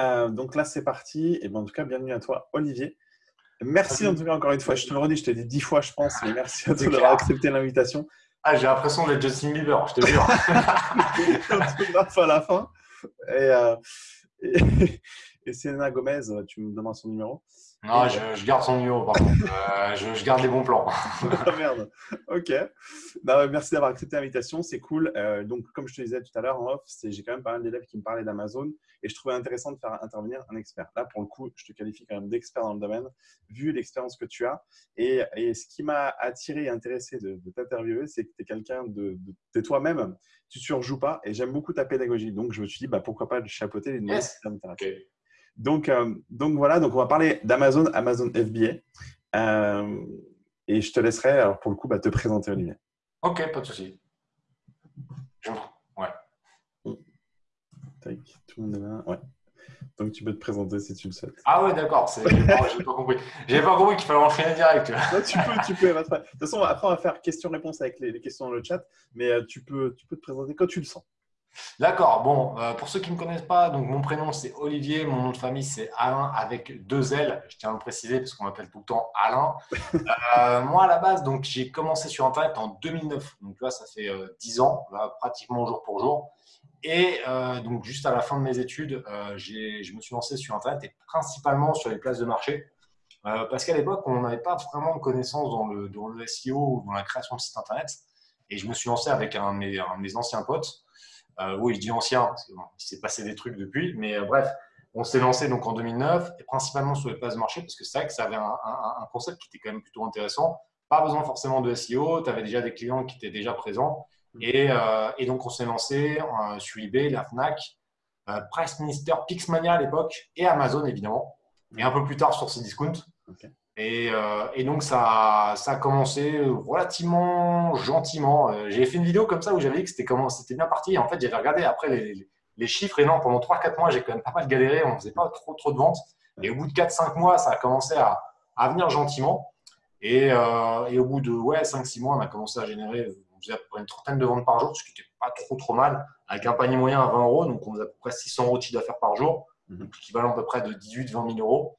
Euh, donc là, c'est parti. Et ben, en tout cas, bienvenue à toi, Olivier. Merci en tout cas encore une fois. Je te le redis, je te l'ai dit dix fois, je pense, mais merci à toi d'avoir accepté l'invitation. Ah, j'ai l'impression d'être Justin Bieber, je te jure. à la fin. Et, euh, et, et Selena Gomez, tu me demandes son numéro. Non, je, garde son numéro, par contre. Euh, je, garde les bons plans. ah merde. Ok. Merci d'avoir accepté l'invitation. C'est cool. Euh, donc, comme je te disais tout à l'heure en off, j'ai quand même pas mal d'élèves qui me parlaient d'Amazon et je trouvais intéressant de faire intervenir un expert. Là, pour le coup, je te qualifie quand même d'expert dans le domaine, vu l'expérience que tu as. Et, ce qui m'a attiré et intéressé de, t'interviewer, c'est que tu es quelqu'un de, de, toi-même. Tu surjoues pas et j'aime beaucoup ta pédagogie. Donc, je me suis dit, bah, pourquoi pas chapeauter les ça m'intéresse. Donc, euh, donc voilà, donc on va parler d'Amazon, Amazon FBA. Euh, et je te laisserai, alors pour le coup, bah, te présenter, Olivier. Ok, pas de souci. Ouais. tout le monde est là. Ouais. Donc tu peux te présenter si tu le souhaites. Ah ouais, d'accord. J'ai pas, pas compris. J'ai pas compris qu'il fallait enchaîner direct. tu peux, tu peux. De toute façon, après on va faire question-réponse avec les, questions dans le chat, mais euh, tu peux, tu peux te présenter quand tu le sens. D'accord. Bon, euh, pour ceux qui ne me connaissent pas, donc mon prénom c'est Olivier, mon nom de famille c'est Alain avec deux L. Je tiens à le préciser parce qu'on m'appelle tout le temps Alain. Euh, moi à la base, donc j'ai commencé sur Internet en 2009. Donc là, ça fait euh, dix 10 ans, pratiquement jour pour jour. Et donc juste à la fin de mes études, je me suis lancé sur Internet et principalement sur les places de marché. parce qu'à l'époque, on n'avait pas vraiment de connaissances dans le, dans le SEO ou dans la création de site Internet. Et je me suis lancé avec un de mes anciens potes. Euh, oui, je dis ancien, parce qu'il s'est passé des trucs depuis, mais euh, bref, on s'est lancé donc en 2009, et principalement sur les places de marché, parce que c'est vrai que ça avait un, concept qui était quand même plutôt intéressant. Pas besoin forcément de SEO, tu avais déjà des clients qui étaient déjà présents. Mm. Euh, et, donc, on s'est lancé sur eBay, la Fnac, Price Minister, Pixmania à l'époque, et Amazon évidemment. Et un peu plus tard sur Cdiscount. Discount. Euh, et, donc, ça, ça, a commencé relativement gentiment. Euh, j'ai fait une vidéo comme ça où j'avais dit que c'était comment c'était bien parti. en fait, j'avais regardé après les, les, chiffres. Et non, pendant 3-4 mois, j'ai quand même pas mal galéré. On ne faisait pas trop, trop de ventes. Et au bout de 4-5 mois, ça a commencé à, à venir gentiment. Et, euh, et, au bout de ouais, 5-6 mois, on a commencé à générer on faisait à peu près une trentaine de ventes par jour, ce qui n'était pas trop, trop mal, avec un panier moyen à 20 euros. Donc, on faisait à peu près 600 euros de chiffre d'affaires par jour, donc l'équivalent à peu près de 18-20 000 euros.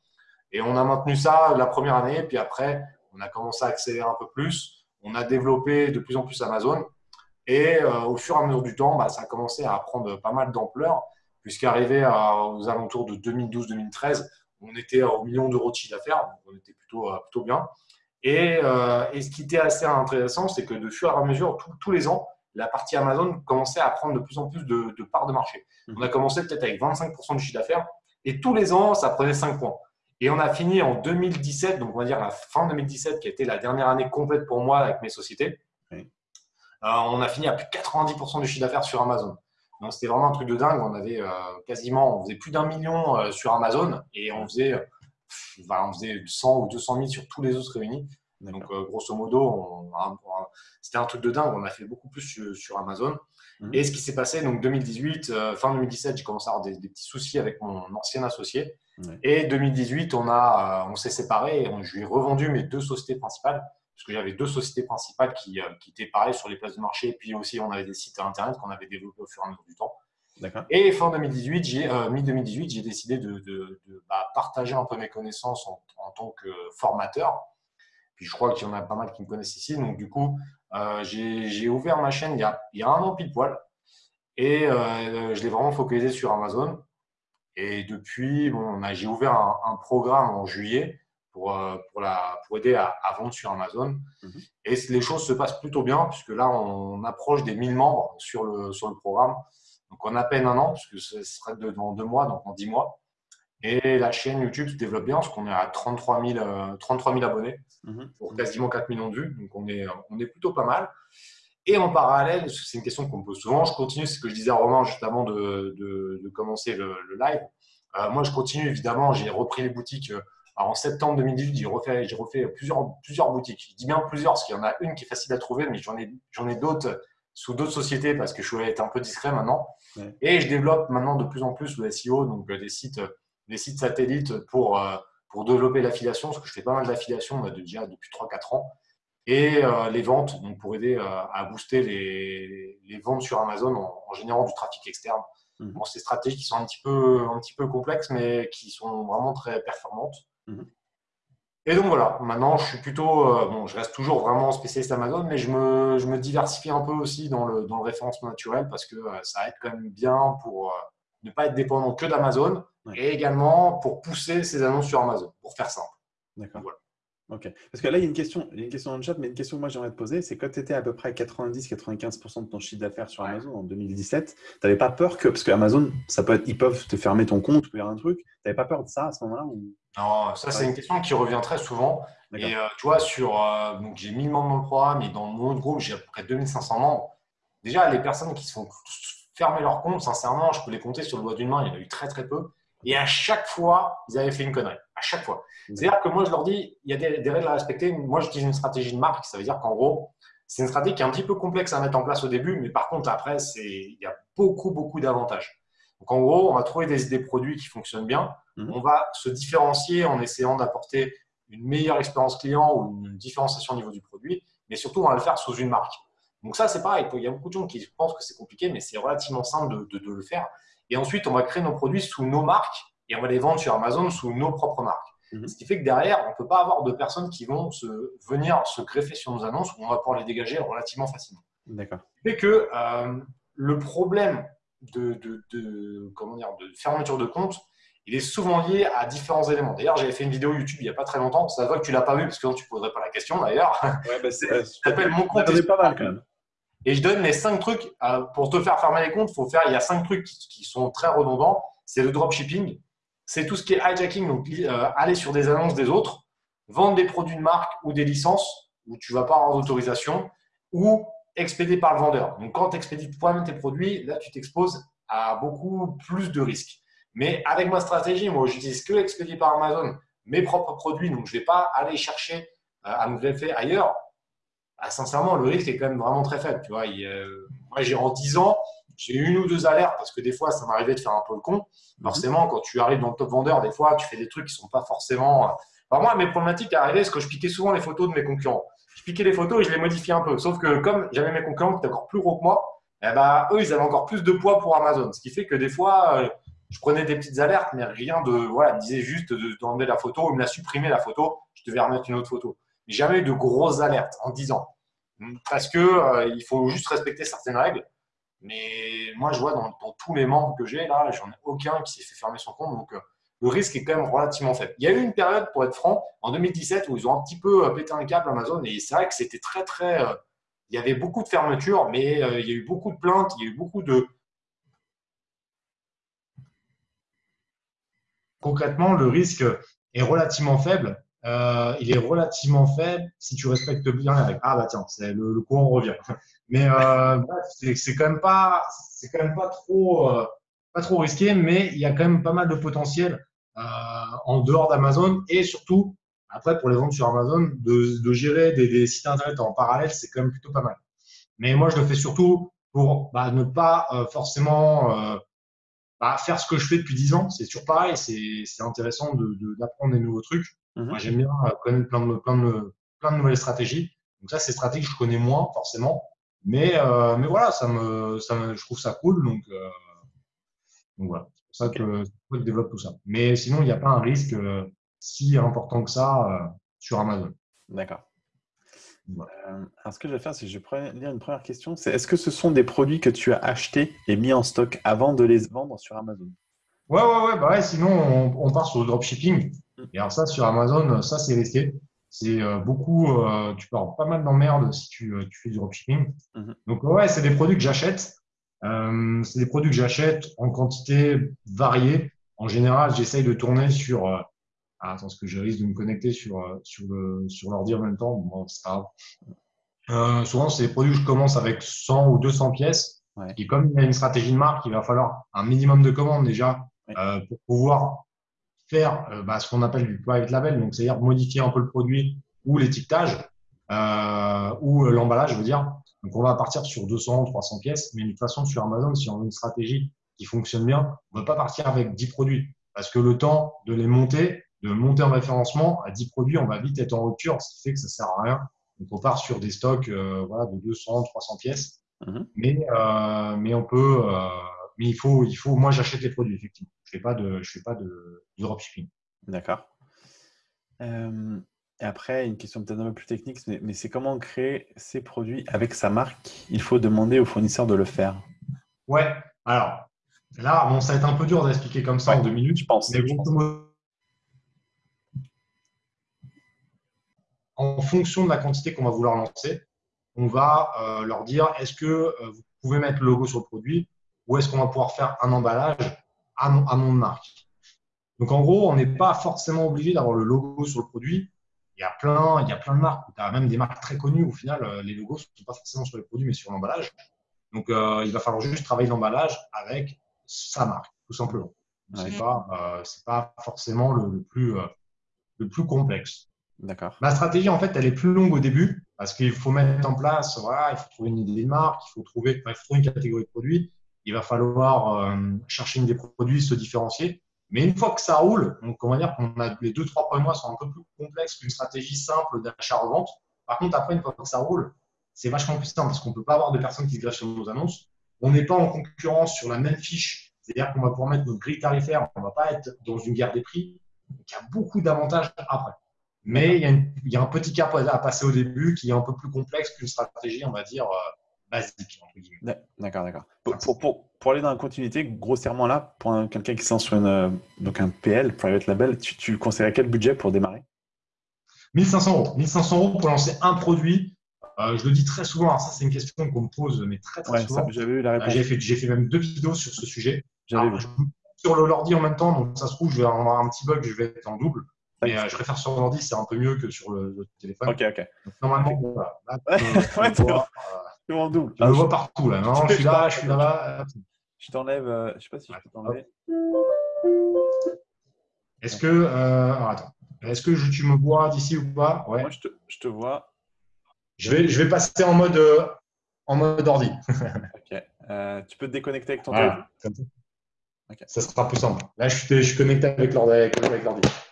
Et on a maintenu ça la première année, puis après, on a commencé à accélérer un peu plus. On a développé de plus en plus Amazon. Et euh, au fur et à mesure du temps, bah, ça a commencé à prendre pas mal d'ampleur, puisqu'arrivé aux alentours de 2012-2013, on était au million d'euros de chiffre d'affaires, donc on était plutôt, euh, plutôt bien. Et, euh, et, ce qui était assez intéressant, c'est que de fur et à mesure, tous les ans, la partie Amazon commençait à prendre de plus en plus de, de parts de marché. Mmh. On a commencé peut-être avec 25% du chiffre d'affaires, et tous les ans, ça prenait 5 points. Et on a fini en 2017, donc on va dire la fin 2017, qui a été la dernière année complète pour moi avec mes sociétés. Euh, on a fini à plus de 90% du chiffre d'affaires sur Amazon. Donc c'était vraiment un truc de dingue. On avait euh, quasiment, on faisait plus d'un million euh, sur Amazon et on faisait, on faisait 100 ou 200 000 sur tous les autres réunis. Donc grosso modo, c'était un truc de dingue. On a fait beaucoup plus sur, Amazon. Mhm. Et ce qui s'est passé, donc 2018, fin 2017, j'ai commencé à avoir des, des, petits soucis avec mon ancien associé. Et 2018, on, a, euh, on s'est séparés et je lui ai revendu mes deux sociétés principales, parce que j'avais deux sociétés principales qui, euh, qui, étaient pareilles sur les places de marché, et puis aussi on avait des sites internet qu'on avait développés au fur et à mesure du temps. Et fin 2018, j'ai, euh, mi-2018, j'ai décidé de, de, bah, partager un peu mes connaissances en, tant que formateur. Puis je crois qu'il y en a pas mal qui me connaissent ici. Donc du coup, j'ai, ouvert ma chaîne il y, a, il y, a, un an pile poil. Et je l'ai vraiment focalisé sur Amazon. Et depuis, bon, j'ai ouvert un, programme en juillet pour, euh, pour, la, pour aider à, vendre sur Amazon. Mhm. Et les choses se passent plutôt bien, puisque là, on approche des 1000 membres sur le, sur le programme. Donc, en à peine un an, puisque ce serait dans deux mois, donc en 10 mois. Et la chaîne YouTube se développe bien, parce qu'on est à 33 000, 33 000 abonnés mhm. pour quasiment 4 millions de vues. Donc, on est, on est plutôt pas mal. Et en parallèle, c'est une question qu'on me pose souvent, je continue, c'est ce que je disais à Romain juste avant de, de, commencer le, live. Euh, moi, je continue, évidemment, j'ai repris les boutiques. Euh, en septembre 2018, j'ai refait, j'ai refait plusieurs, plusieurs boutiques. Je dis bien plusieurs, parce qu'il y en a une qui est facile à trouver, mais j'en ai, j'en ai d'autres sous d'autres sociétés parce que je suis être un peu discret maintenant. Et je développe maintenant de plus en plus le SEO, donc euh, des sites, des sites satellites pour, pour développer l'affiliation, parce que je fais pas mal d'affiliation déjà depuis 3-4 ans et euh, les ventes donc pour aider euh, à booster les, les, ventes sur Amazon en, générant du trafic externe. Mhm. Bon, c'est des stratégies qui sont un petit, peu, un petit peu complexes, mais qui sont vraiment très performantes. Mhm. Et donc voilà, maintenant je suis plutôt, euh, bon, je reste toujours vraiment spécialiste Amazon, mais je me, je me diversifie un peu aussi dans le, dans le référencement naturel parce que euh, ça aide quand même bien pour euh, ne pas être dépendant que d'Amazon et également pour pousser ses annonces sur Amazon, pour faire simple. D'accord. Ok. Parce que là, il y a une question, il y a une question dans le chat, mais une question que moi j'aimerais te poser, c'est quand tu étais à peu près à 90-95% de ton chiffre d'affaires sur Amazon en 2017, tu n'avais pas peur que, parce que Amazon, ça peut être, ils peuvent te fermer ton compte ou faire un truc, tu n'avais pas peur de ça à ce moment-là Non, ça c'est une question qui revient très souvent. Et euh, tu vois, sur, euh, donc j'ai 1000 membres dans le programme et dans mon autre groupe, j'ai à peu près 2500 membres. Déjà, les personnes qui se font fermer leur compte, sincèrement, je peux les compter sur le doigt d'une main, il y en a eu très très peu. Et à chaque fois, ils avaient fait une connerie. À chaque fois. C'est-à-dire que moi, je leur dis, il y a des, règles à respecter. Moi, j'utilise une stratégie de marque. Ça veut dire qu'en gros, c'est une stratégie qui est un petit peu complexe à mettre en place au début, mais par contre, après, il y a beaucoup, beaucoup d'avantages. Donc, en gros, on va trouver des, produits qui fonctionnent bien. Mhm. On va se différencier en essayant d'apporter une meilleure expérience client ou une différenciation au niveau du produit, mais surtout, on va le faire sous une marque. Donc, ça, c'est pareil. Il y a beaucoup de gens qui pensent que c'est compliqué, mais c'est relativement simple de, de le faire. Et ensuite, on va créer nos produits sous nos marques et on va les vendre sur Amazon sous nos propres marques. Mhm. Ce qui fait que derrière, on ne peut pas avoir de personnes qui vont se, venir se greffer sur nos annonces où on va pouvoir les dégager relativement facilement. D'accord. Fait que euh, le problème de, de, comment dire, de fermeture de compte, il est souvent lié à différents éléments. D'ailleurs, j'avais fait une vidéo YouTube il n'y a pas très longtemps. Ça voit que tu ne l'as pas vu parce que tu ne poserais pas la question d'ailleurs. Ouais, bah euh, s'appelle Mon compte. pas mal quand même. Et je donne les cinq trucs. Euh, pour te faire fermer les comptes, il y a cinq trucs qui, sont très redondants. C'est le dropshipping, c'est tout ce qui est hijacking, donc euh, aller sur des annonces des autres, vendre des produits de marque ou des licences où tu ne vas pas avoir d'autorisation, ou expédier par le vendeur. Donc quand tu expédies toi-même tes produits, là tu t'exposes à beaucoup plus de risques. Mais avec ma stratégie, moi j'utilise que expédier par Amazon mes propres produits, donc je ne vais pas aller chercher euh, à me greffer ailleurs. Ah, sincèrement, le risque est quand même vraiment très faible. Tu vois, moi, j'ai en 10 ans, j'ai une ou deux alertes parce que des fois, ça m'arrivait de faire un peu le con. Mhm. Forcément, quand tu arrives dans le top vendeur, des fois, tu fais des trucs qui ne sont pas forcément. Euh, alors, moi, mes problématiques arrivaient, c'est que je piquais souvent les photos de mes concurrents. Je piquais les photos et je les modifiais un peu. Sauf que comme j'avais mes concurrents qui étaient encore plus gros que moi, eh ben, eux, ils avaient encore plus de poids pour Amazon. Ce qui fait que des fois, euh, je prenais des petites alertes, mais rien de. Voilà, ils disaient juste d'enlever la photo, ou me la supprimer la photo, je devais remettre une autre photo. Jamais eu de grosses alertes en 10 ans. Parce que euh, il faut juste respecter certaines règles. Mais moi, je vois dans, tous les membres que j'ai, là, j'en ai aucun qui s'est fait fermer son compte. Donc, euh, le risque est quand même relativement faible. Il y a eu une période, pour être franc, en 2017, où ils ont un petit peu euh, pété un câble Amazon. Et c'est vrai que c'était très, très. il y avait beaucoup de fermetures, mais il y a eu beaucoup de plaintes, il y a eu beaucoup de. Concrètement, le risque est relativement faible euh, il est relativement faible si tu respectes bien les règles. Ah bah tiens, le, le courant revient. Mais euh, c'est quand même pas, c'est quand même pas trop, euh, pas trop risqué, mais il y a quand même pas mal de potentiel euh, en dehors d'Amazon et surtout après pour les ventes sur Amazon de, de gérer des, des, sites internet en parallèle, c'est quand même plutôt pas mal. Mais moi je le fais surtout pour bah, ne pas euh, forcément euh, bah, faire ce que je fais depuis 10 ans. C'est toujours pareil, c'est intéressant d'apprendre de, des nouveaux trucs. Mhm. Moi, j'aime bien euh, connaître plein de, plein, de, plein de nouvelles stratégies. Donc ça, c'est stratégies que je connais moins forcément. Mais, euh, mais voilà, ça me, ça me, je trouve ça cool. Donc, euh, donc voilà, c'est pour ça que je développe tout ça. Mais sinon, il n'y a pas un risque euh, si important que ça sur Amazon. D'accord. alors, ce que je vais faire, c'est que je vais lire une première question. C'est est-ce que ce sont des produits que tu as achetés et mis en stock avant de les vendre sur Amazon? Ouais, ouais, ouais. Bah ouais sinon, on, on part sur le dropshipping. Et alors ça, sur Amazon, ça, c'est risqué. C'est euh, beaucoup, euh, tu pars pas mal d'emmerdes si tu, euh, tu, fais du dropshipping. Mhm. Donc ouais, c'est des produits que j'achète. Euh, c'est des produits que j'achète en quantité variée. En général, j'essaye de tourner sur. Euh, ah, attends, parce que je risque de me connecter sur sur le sur l'ordi en même temps. Bon, c'est pas grave. souvent, c'est des produits que je commence avec 100 ou 200 pièces. Ouais. Et comme il y a une stratégie de marque, il va falloir un minimum de commandes déjà pour pouvoir faire euh, bah, ce qu'on appelle du private label, donc c'est-à-dire modifier un peu le produit ou l'étiquetage euh, ou euh, l'emballage, je veux dire. Donc on va partir sur 200, 300 pièces, mais de toute façon sur Amazon, si on a une stratégie qui fonctionne bien, on ne va pas partir avec 10 produits parce que le temps de les monter, de monter en référencement à 10 produits, on va vite être en rupture, ce qui fait que ça sert à rien. Donc on part sur des stocks euh, voilà, de 200, 300 pièces, mm-hmm. mais, euh, mais on peut mais il faut, il faut moi, j'achète les produits, effectivement. Je ne fais pas de, je fais pas de, dropshipping. D'accord. Euh, et après, une question peut-être un peu plus technique, mais, c'est comment créer ces produits avec sa marque? Il faut demander au fournisseur de le faire. Ouais, alors là, bon, ça va être un peu dur d'expliquer comme ça en deux minutes, je pense. Mais en fonction de la quantité qu'on va vouloir lancer, on va euh, leur dire est-ce que euh, vous pouvez mettre le logo sur le produit? Ou est-ce qu'on va pouvoir faire un emballage à mon, à marque. Donc en gros, on n'est pas forcément obligé d'avoir le logo sur le produit il y a plein, il y a plein de marques. Tu as même des marques très connues. Au final, euh, les logos ne sont pas forcément sur les produits, mais sur l'emballage. Donc, euh, il va falloir juste travailler l'emballage avec sa marque, tout simplement. Ce n'est pas, euh, pas, forcément le, plus, le plus complexe. D'accord. Ma stratégie, en fait, elle est plus longue au début parce qu'il faut mettre en place, voilà, il faut trouver une idée de marque, il faut trouver, il faut trouver une catégorie de produits, il va falloir chercher une des produits, se différencier. Mais une fois que ça roule, donc on va dire qu'on a les deux, trois premiers mois sont un peu plus complexes qu'une stratégie simple d'achat-revente. Par contre, après, une fois que ça roule, c'est vachement plus simple parce qu'on ne peut pas avoir de personnes qui se greffent sur nos annonces. On n'est pas en concurrence sur la même fiche. C'est-à-dire qu'on va pouvoir mettre notre grille tarifaire. On ne va pas être dans une guerre des prix. Il y a beaucoup d'avantages après. Mais il y, a un petit cap à passer au début qui est un peu plus complexe qu'une stratégie, on va dire, euh, basique. D'accord, d'accord. Pour, pour, pour, aller dans la continuité, grossièrement là, pour quelqu'un qui sent sur une, euh, donc un PL, Private Label, tu, tu conseillerais quel budget pour démarrer? 1500 euros. 1500 euros pour lancer un produit. Euh, je le dis très souvent, ça c'est une question qu'on me pose, mais très très souvent. J'avais eu la réponse. J'ai fait, fait, même deux vidéos sur ce sujet. Alors, sur le l'ordi en même temps, donc ça se trouve, je vais avoir un petit bug, je vais être en double. Mais euh, je préfère sur l'ordi, c'est un peu mieux que sur le, téléphone. Ok, ok. normalement, voilà. Là, en double. Je le vois partout là. Non, je suis là, je suis là. Je t'enlève. Euh, je sais pas si je peux t'enlever. Est-ce que. Euh, attends. Est-ce que tu me vois d'ici ou pas? Ouais. Moi, je te, je te, vois. Je vais, je vais passer en mode, euh, en mode ordi. ok. Euh, tu peux te déconnecter avec ton téléphone. Okay. Ça sera plus simple. Là, je suis, je suis connecté avec l'ordi.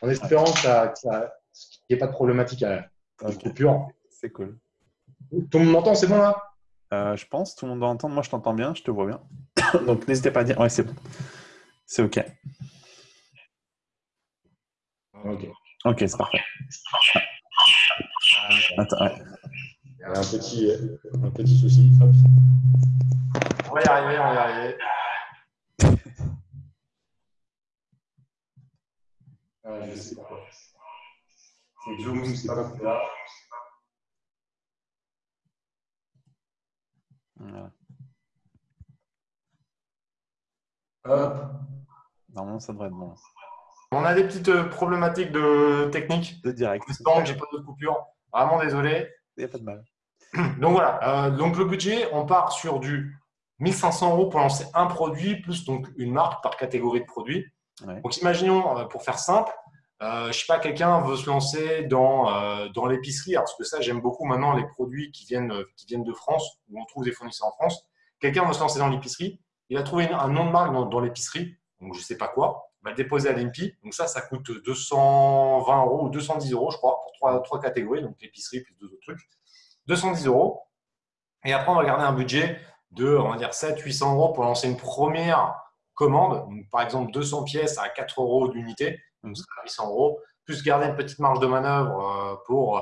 En espérant que ça, qu'il n'y ait pas de problématique à okay. coupure. C'est cool. Tout le monde m'entend, c'est bon là? Euh, je pense, tout le monde doit entendre. Moi, je t'entends bien, je te vois bien. Donc, n'hésitez pas à dire. Ouais, c'est bon. C'est OK. OK. OK, c'est parfait. Attends, ouais. Il y a un petit, un petit souci. On va y arriver, on va y arriver. ah, je sais pas. C'est Zoom, c'est là. Normalement, ça devrait être bon. On a des petites euh, problématiques de technique. De direct. j'ai pas de coupure. Vraiment désolé. Il n'y a pas de mal. Donc voilà. Euh, donc le budget, on part sur du 1500 euros pour lancer un produit plus donc une marque par catégorie de produits. Donc imaginons, euh, pour faire simple, euh, je sais pas, quelqu'un veut se lancer dans, euh, dans l'épicerie, parce que ça, j'aime beaucoup maintenant les produits qui viennent, qui viennent de France, où on trouve des fournisseurs en France. Quelqu'un veut se lancer dans l'épicerie, il a trouvé un nom de marque dans, l'épicerie, donc je sais pas quoi, il va le déposer à l'EMPI. Donc ça, ça coûte 220 euros ou 210 euros, je crois, pour trois, trois catégories, donc l'épicerie plus deux autres trucs. 210 euros. Et après, on va garder un budget de, on va dire, 700-800 euros pour lancer une première commande. par exemple, 200 pièces à 4 euros d'unité donc 800 euros, plus garder une petite marge de manœuvre euh, pour euh,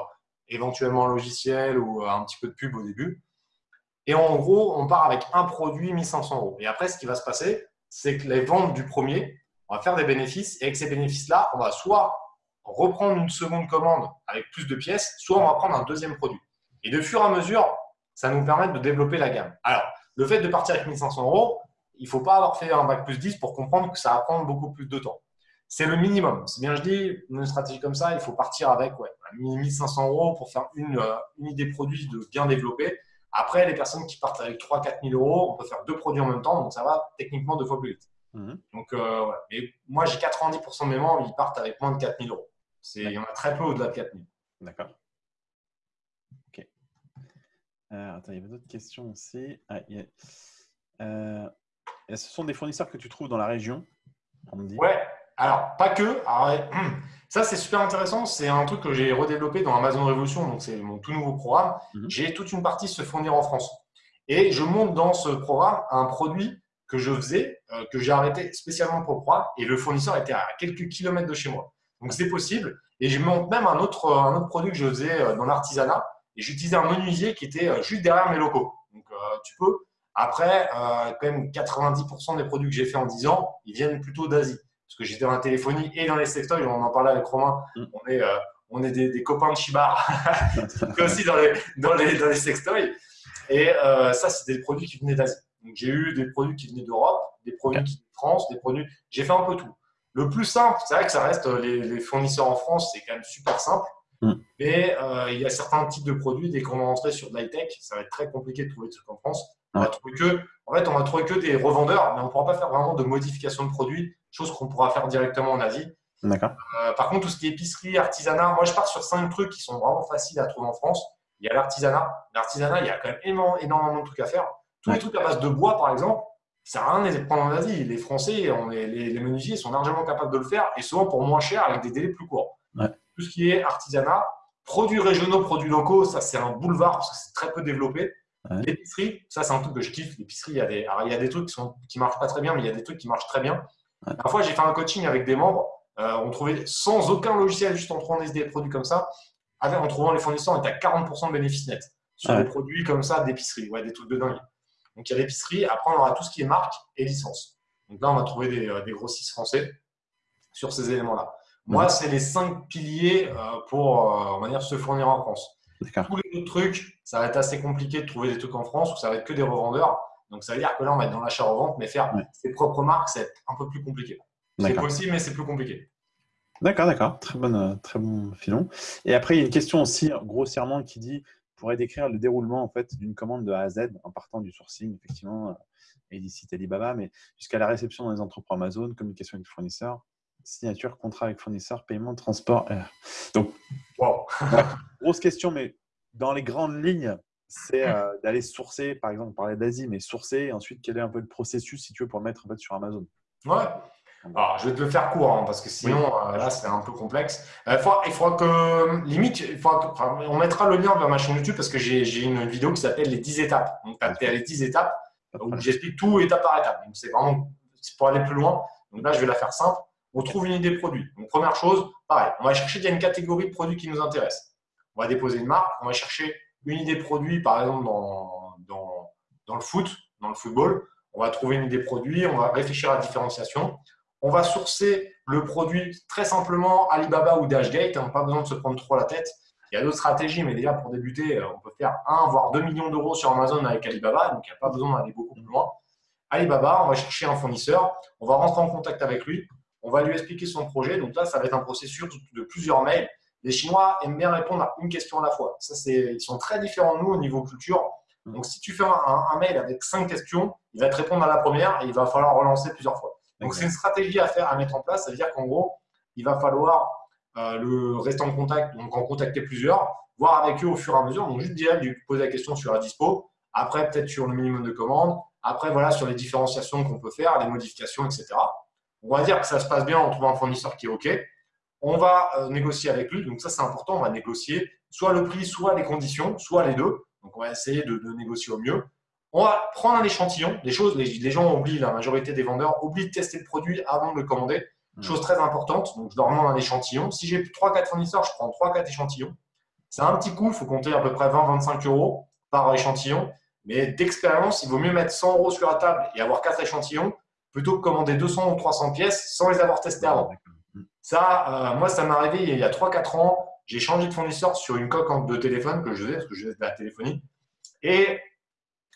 éventuellement un logiciel ou euh, un petit peu de pub au début. Et en gros, on part avec un produit 1500 euros. Et après, ce qui va se passer, c'est que les ventes du premier, on va faire des bénéfices. Et avec ces bénéfices-là, on va soit reprendre une seconde commande avec plus de pièces, soit on va prendre un deuxième produit. Et de fur et à mesure, ça nous permet de développer la gamme. Alors, le fait de partir avec 1500 euros, il ne faut pas avoir fait un bac plus 10 pour comprendre que ça va prendre beaucoup plus de temps. C'est le minimum. C'est bien je dis, une stratégie comme ça, il faut partir avec ouais, 1500 euros pour faire une, euh, une idée produit de bien développer. Après, les personnes qui partent avec 3-4 000 euros, on peut faire deux produits en même temps, donc ça va techniquement deux fois plus vite. Mhm. Donc, euh, Mais moi, j'ai 90% de mes membres, ils partent avec moins de 4 000 euros. Il y en a très peu au-delà de 4 000. D'accord. Ok. Euh, attends, il y avait d'autres questions aussi. Ah, ce sont des fournisseurs que tu trouves dans la région on me dit? Ouais, alors, pas que. ça, c'est super intéressant. C'est un truc que j'ai redéveloppé dans Amazon Révolution. Donc, c'est mon tout nouveau programme. Mhm. J'ai toute une partie se fournir en France. Et je monte dans ce programme un produit que je faisais euh, que j'ai arrêté spécialement pour Proie et le fournisseur était à quelques kilomètres de chez moi. Donc c'est possible. Et je montre même un autre, un autre produit que je faisais euh, dans l'artisanat et j'utilisais un menuisier qui était euh, juste derrière mes locaux. Donc tu peux. Après, quand même 90% des produits que j'ai fait en 10 ans, ils viennent plutôt d'Asie. Parce que j'étais dans la téléphonie et dans les sextoys, on en parlait avec Romain. Mm. On est, on est des, copains de Chibar, aussi dans les, dans les, dans les sextoys. Et ça, c'est des produits qui venaient d'Asie. Donc j'ai eu des produits qui venaient d'Europe, des produits qui venaient de France, des produits. J'ai fait un peu tout. Le plus simple, c'est vrai que ça reste euh, les, fournisseurs en France, c'est quand même super simple. Mm. Mais euh, il y a certains types de produits, dès qu'on va rentrer sur de l'high-tech, ça va être très compliqué de trouver des trucs en France. On va trouver que, en fait, on va trouver que des revendeurs, mais on ne pourra pas faire vraiment de modification de produits, chose qu'on pourra faire directement en Asie. D'accord. Euh, par contre, tout ce qui est épicerie, artisanat, moi je pars sur cinq trucs qui sont vraiment faciles à trouver en France. Il y a l'artisanat. L'artisanat, il y a quand même énormément de trucs à faire. Tous les trucs à base de bois, par exemple, ça sert à rien de les prendre en Asie. Les Français, on les, les, menuisiers sont largement capables de le faire et souvent pour moins cher avec des délais plus courts. Tout ce qui est artisanat, produits régionaux, produits locaux, ça c'est un boulevard parce que c'est très peu développé. L'épicerie, ça c'est un truc que je kiffe. L'épicerie, il y a des, il y a des trucs qui ne marchent pas très bien, mais il y a des trucs qui marchent très bien. Parfois, j'ai fait un coaching avec des membres. Euh, on trouvait sans aucun logiciel, juste en trouvant des produits comme ça, avec, en trouvant les fournisseurs, on était à 40% de bénéfices nets sur des produits comme ça d'épicerie. Ouais, des trucs de dingue. Donc il y a l'épicerie, après on aura tout ce qui est marque et licence. Donc là, on va trouver des, euh, des grossistes français sur ces éléments-là. Moi, c'est les cinq piliers euh, pour on va dire, se fournir en France. Tous les autres trucs, ça va être assez compliqué de trouver des trucs en France où ça va être que des revendeurs. Donc ça veut dire que là, on va être dans l'achat-revente, mais faire ses propres marques, c'est un peu plus compliqué. C'est possible, mais c'est plus compliqué. D'accord, d'accord. Très, bonne, très bon filon. Et après, il y a une question aussi, grossièrement, qui dit pourrait décrire le déroulement en fait d'une commande de A à Z en partant du sourcing, effectivement, euh, Alibaba, mais jusqu'à la réception dans les entrepôts Amazon, communication avec le fournisseur, signature, contrat avec fournisseur, paiement, transport. Donc, grosse question, mais dans les grandes lignes, c'est euh, d'aller sourcer, par exemple, on parlait d'Asie, mais sourcer, et ensuite, quel est un peu le processus, si tu veux, pour le mettre en fait, sur Amazon? Ouais, alors, je vais te le faire court, hein, parce que sinon, euh, là, c'est un peu complexe. Euh, il, faudra, que, limite, il faudra on mettra le lien vers ma chaîne YouTube parce que j'ai une vidéo qui s'appelle les 10 étapes. Donc, tu as les 10 étapes où j'explique tout étape par étape. Donc, c'est vraiment pour aller plus loin. Donc là, je vais la faire simple. On trouve une idée produit. Donc, première chose, pareil, on va chercher, il y a une catégorie de produits qui nous intéresse. On va déposer une marque, on va chercher une idée produit, par exemple, dans, dans, dans le foot, dans le football. On va trouver une idée produit, on va réfléchir à la différenciation on va sourcer le produit très simplement Alibaba ou Dashgate. Hein, pas besoin de se prendre trop la tête. Il y a d'autres stratégies, mais déjà pour débuter, euh, on peut faire 1 voire 2 millions d'euros sur Amazon avec Alibaba, donc il n'y a pas besoin d'aller beaucoup plus loin. Alibaba, on va chercher un fournisseur, on va rentrer en contact avec lui, on va lui expliquer son projet. Donc là, ça va être un processus de plusieurs mails. Les Chinois aiment bien répondre à une question à la fois. Ça, ils sont très différents de nous au niveau culture. Donc si tu fais un mail avec cinq questions, il va te répondre à la première et il va falloir relancer plusieurs fois. Donc, c'est une stratégie à faire, à mettre en place. Ça veut dire qu'en gros, il va falloir euh, le rester en contact, donc en contacter plusieurs, voir avec eux au fur et à mesure. Donc, juste déjà lui poser la question sur la dispo, après peut-être sur le minimum de commandes, après voilà sur les différenciations qu'on peut faire, les modifications, etc. On va dire que ça se passe bien en trouvant un fournisseur qui est OK. On va euh, négocier avec lui. Donc, ça, c'est important. On va négocier soit le prix, soit les conditions, soit les deux. Donc, on va essayer de négocier au mieux. On va prendre un échantillon, des choses, les, gens oublient, la majorité des vendeurs oublient de tester le produit avant de le commander. Hmm. Chose très importante, donc je leur demande un échantillon. Si j'ai 3-4 fournisseurs, je prends 3-4 échantillons. C'est un petit coût, il faut compter à peu près 20-25 euros par échantillon. Mais d'expérience, il vaut mieux mettre 100 euros sur la table et avoir 4 échantillons plutôt que commander 200 ou 300 pièces sans les avoir testées avant. Hmm. Ça, euh, moi, ça m'est arrivé il y a 3-4 ans. J'ai changé de fournisseur sur une coque de téléphone que je faisais, parce que je faisais de la téléphonie. Et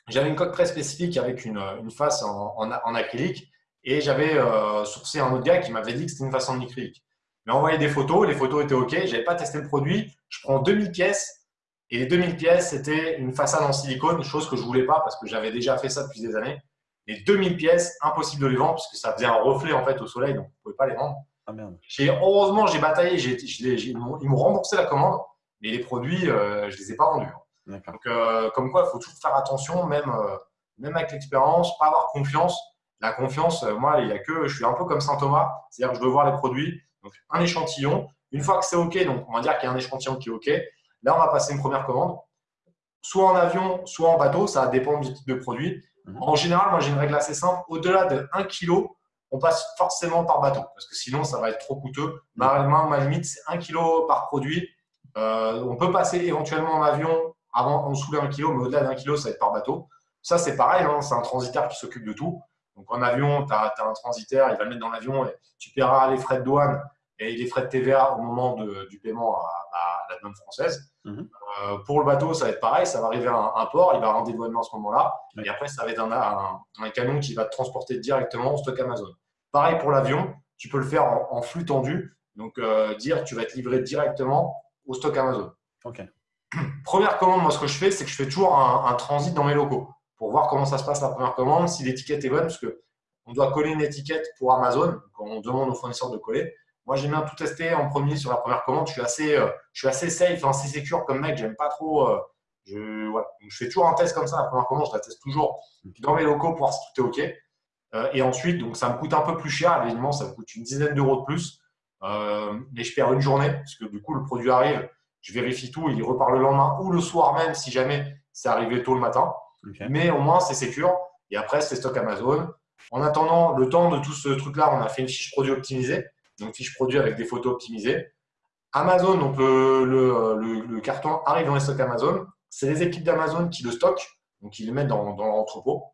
j'avais une coque très spécifique avec une, face en, acrylique et j'avais euh, sourcé un autre gars qui m'avait dit que c'était une face en acrylique. Il m'a envoyé des photos, les photos étaient OK, je n'avais pas testé le produit. Je prends 2000 pièces et les 2000 pièces, c'était une façade en silicone, chose que je ne voulais pas parce que j'avais déjà fait ça depuis des années. Les 2000 pièces, impossible de les vendre parce que ça faisait un reflet en fait au soleil, donc on ne pouvait pas les vendre. Ah, heureusement, j'ai bataillé, ils m'ont remboursé la commande, mais les produits, euh, je ne les ai pas vendus. Donc, euh, comme quoi, il faut toujours faire attention, même, euh, même avec l'expérience, pas avoir confiance. La confiance, moi, il y a que, je suis un peu comme Saint Thomas, c'est-à-dire que je veux voir les produits. Donc, un échantillon. Une fois que c'est OK, donc on va dire qu'il y a un échantillon qui est OK. Là, on va passer une première commande, soit en avion, soit en bateau, ça dépend du type de produit. Mhm. En général, moi, j'ai une règle assez simple. Au-delà de 1 kg, on passe forcément par bateau parce que sinon, ça va être trop coûteux. Ma, ma limite, c'est 1 kg par produit. Euh, on peut passer éventuellement en avion avant en dessous d'un kilo, mais au-delà d'un kilo, ça va être par bateau. Ça, c'est pareil, hein, c'est un transitaire qui s'occupe de tout. Donc en avion, tu as, un transitaire, il va le mettre dans l'avion et tu paieras les frais de douane et les frais de TVA au moment du paiement à, la douane française. Mhm. Euh, pour le bateau, ça va être pareil, ça va arriver à un, port, il va rendre dédouanement à ce moment-là, et après, ça va être un, un, camion qui va te transporter directement au stock Amazon. Pareil pour l'avion, tu peux le faire en, flux tendu, donc euh, dire tu vas être livré directement au stock Amazon. Première commande, moi, ce que je fais, c'est que je fais toujours un, transit dans mes locaux pour voir comment ça se passe la première commande, si l'étiquette est bonne, parce que on doit coller une étiquette pour Amazon, quand on demande aux fournisseurs de coller. Moi, j'aime bien tout tester en premier sur la première commande. Je suis assez, euh, je suis assez safe, assez secure comme mec. J'aime pas trop. Euh, je, fais toujours un test comme ça. La première commande, je la teste toujours dans mes locaux pour voir si tout est OK. Euh, et ensuite, donc, ça me coûte un peu plus cher. Évidemment, ça me coûte une dizaine d'euros de plus. mais je perds une journée parce que du coup, le produit arrive je vérifie tout, il repart le lendemain ou le soir même si jamais c'est arrivé tôt le matin. Mais au moins, c'est sécure. Et après, c'est stock Amazon. En attendant, le temps de tout ce truc-là, on a fait une fiche produit optimisée. Donc, fiche produit avec des photos optimisées. Amazon, donc le, carton arrive dans les stocks Amazon. C'est les équipes d'Amazon qui le stockent, donc ils le mettent dans, l'entrepôt.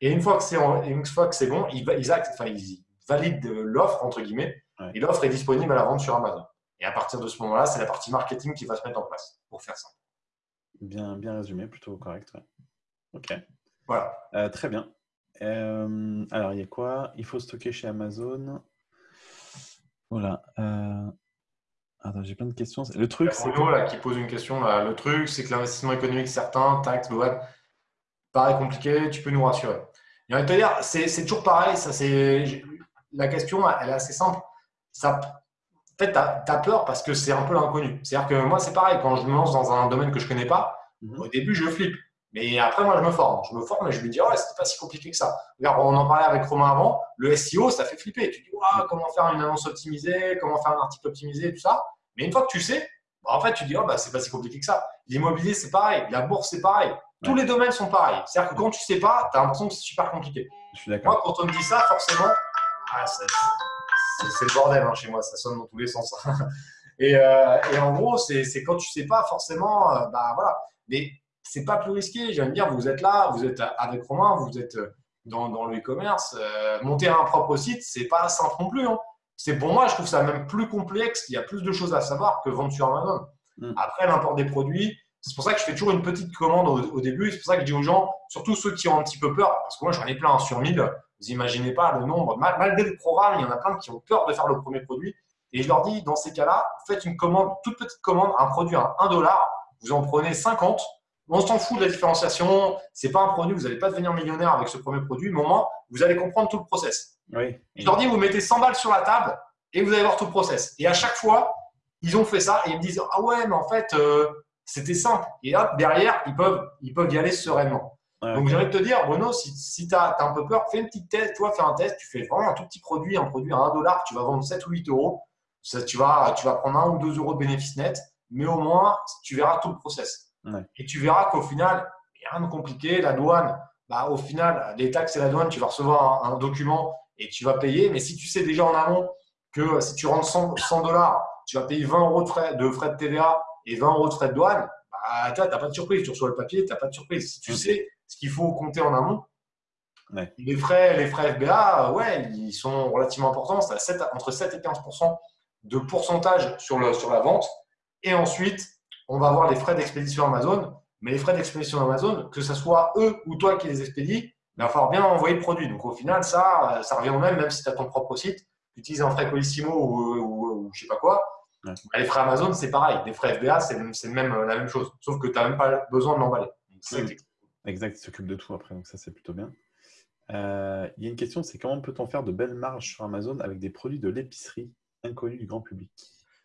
Et une fois que c'est bon, ils, ils, valident l'offre, entre guillemets, et l'offre est disponible à la vente sur Amazon. Et à partir de ce moment-là, c'est la partie marketing qui va se mettre en place pour faire ça. Bien, bien résumé, plutôt correct. Ok. Voilà. Euh, très bien. Euh, alors, il y a quoi? Il faut stocker chez Amazon. Voilà. Euh... Attends, j'ai plein de questions. Le truc, c'est. là, qui pose une question. Le truc, c'est que l'investissement économique, certain, taxes, web, paraît compliqué. Tu peux nous rassurer. Il te dire, c'est toujours pareil. Ça, c'est la question, elle est assez simple. Ça, en fait, tu as, peur parce que c'est un peu l'inconnu. C'est-à-dire que moi, c'est pareil, quand je me lance dans un domaine que je ne connais pas, mhm. au début, je flippe. Mais après, moi, je me forme. Je me forme et je me dis, ouais, c'était pas si compliqué que ça. Regarde, on en parlait avec Romain avant, le SEO, ça fait flipper. Tu dis, ouais, comment faire une annonce optimisée, comment faire un article optimisé, tout ça? Mais une fois que tu sais, bah, en fait, tu dis, oh, bah, c'est pas si compliqué que ça. L'immobilier, c'est pareil. La bourse, c'est pareil. Tous les domaines sont pareils. C'est-à-dire que quand tu sais pas, tu as l'impression que c'est super compliqué. Je suis d'accord. Moi, quand on me dit ça, forcément, ah, c'est le bordel hein, chez moi, ça sonne dans tous les sens. Euh, et, en gros, c'est quand tu sais pas forcément, euh, bah voilà. Mais c'est pas plus risqué. J'aime dire, vous êtes là, vous êtes avec Romain, vous êtes dans, dans le e-commerce. Euh, monter un propre site, c'est pas simple non plus. Hein. C'est pour moi, je trouve ça même plus complexe. Il y a plus de choses à savoir que vendre sur Amazon. Mm. Après, l'import des produits, c'est pour ça que je fais toujours une petite commande au, début. C'est pour ça que je dis aux gens, surtout ceux qui ont un petit peu peur, parce que moi j'en ai plein hein, sur 1000, vous imaginez pas le nombre. Malgré le programme, il y en a plein qui ont peur de faire le premier produit. Et je leur dis, dans ces cas-là, faites une commande, toute petite commande, un produit à 1 dollar, vous en prenez 50. On s'en fout de la différenciation. C'est pas un produit, vous n'allez pas devenir millionnaire avec ce premier produit, mais au moins, vous allez comprendre tout le process. Oui. Je leur dis, vous mettez 100 balles sur la table et vous allez voir tout le process. Et à chache fois, ils ont fait ça et ils me disent, ah ouais, mais en fait, euh, c'était simple. Et hop, derrière, ils peuvent, ils peuvent y aller sereinement. Donc, j'aimerais te dire, Bruno, si, si tu as, un peu peur, fais une petite test, toi, fais un test, tu fais vraiment un tout petit produit, un produit à 1 dollar, tu vas vendre 7 ou 8 euros. Ça, tu, vas, tu vas prendre 1 ou 2 euros de bénéfice net, mais au moins, tu verras tout le process. Et tu verras qu'au final, il n'y a rien de compliqué. La douane, bah, au final, les taxes et la douane, tu vas recevoir un, document et tu vas payer. Mais si tu sais déjà en amont que si tu rentres 100 dollars, tu vas payer 20 euros de frais de, frais de TVA et 20 euros de frais de douane, bah, tu n'as pas de surprise. Tu reçois le papier, tu n'as pas de surprise. Si tu sais ce qu'il faut compter en amont. Les, frais, les frais FBA, ouais, ils sont relativement importants. C'est entre 7 et 15% de pourcentage sur, le, sur la vente. Et ensuite, on va avoir les frais d'expédition Amazon. Mais les frais d'expédition Amazon, que ce soit eux ou toi qui les expédies, il va falloir bien envoyer le produit. Donc au final, ça, ça revient au même, même si tu as ton propre site, tu utilises un frais Colissimo ou, ou, je sais pas quoi. Les frais Amazon, c'est pareil. Les frais FBA, c'est même la même chose. Sauf que tu n'as même pas besoin de l'emballer. Exact, il s'occupe de tout après, donc ça c'est plutôt bien. Euh, il y a une question, c'est comment peut-on faire de belles marges sur Amazon avec des produits de l'épicerie inconnus du grand public?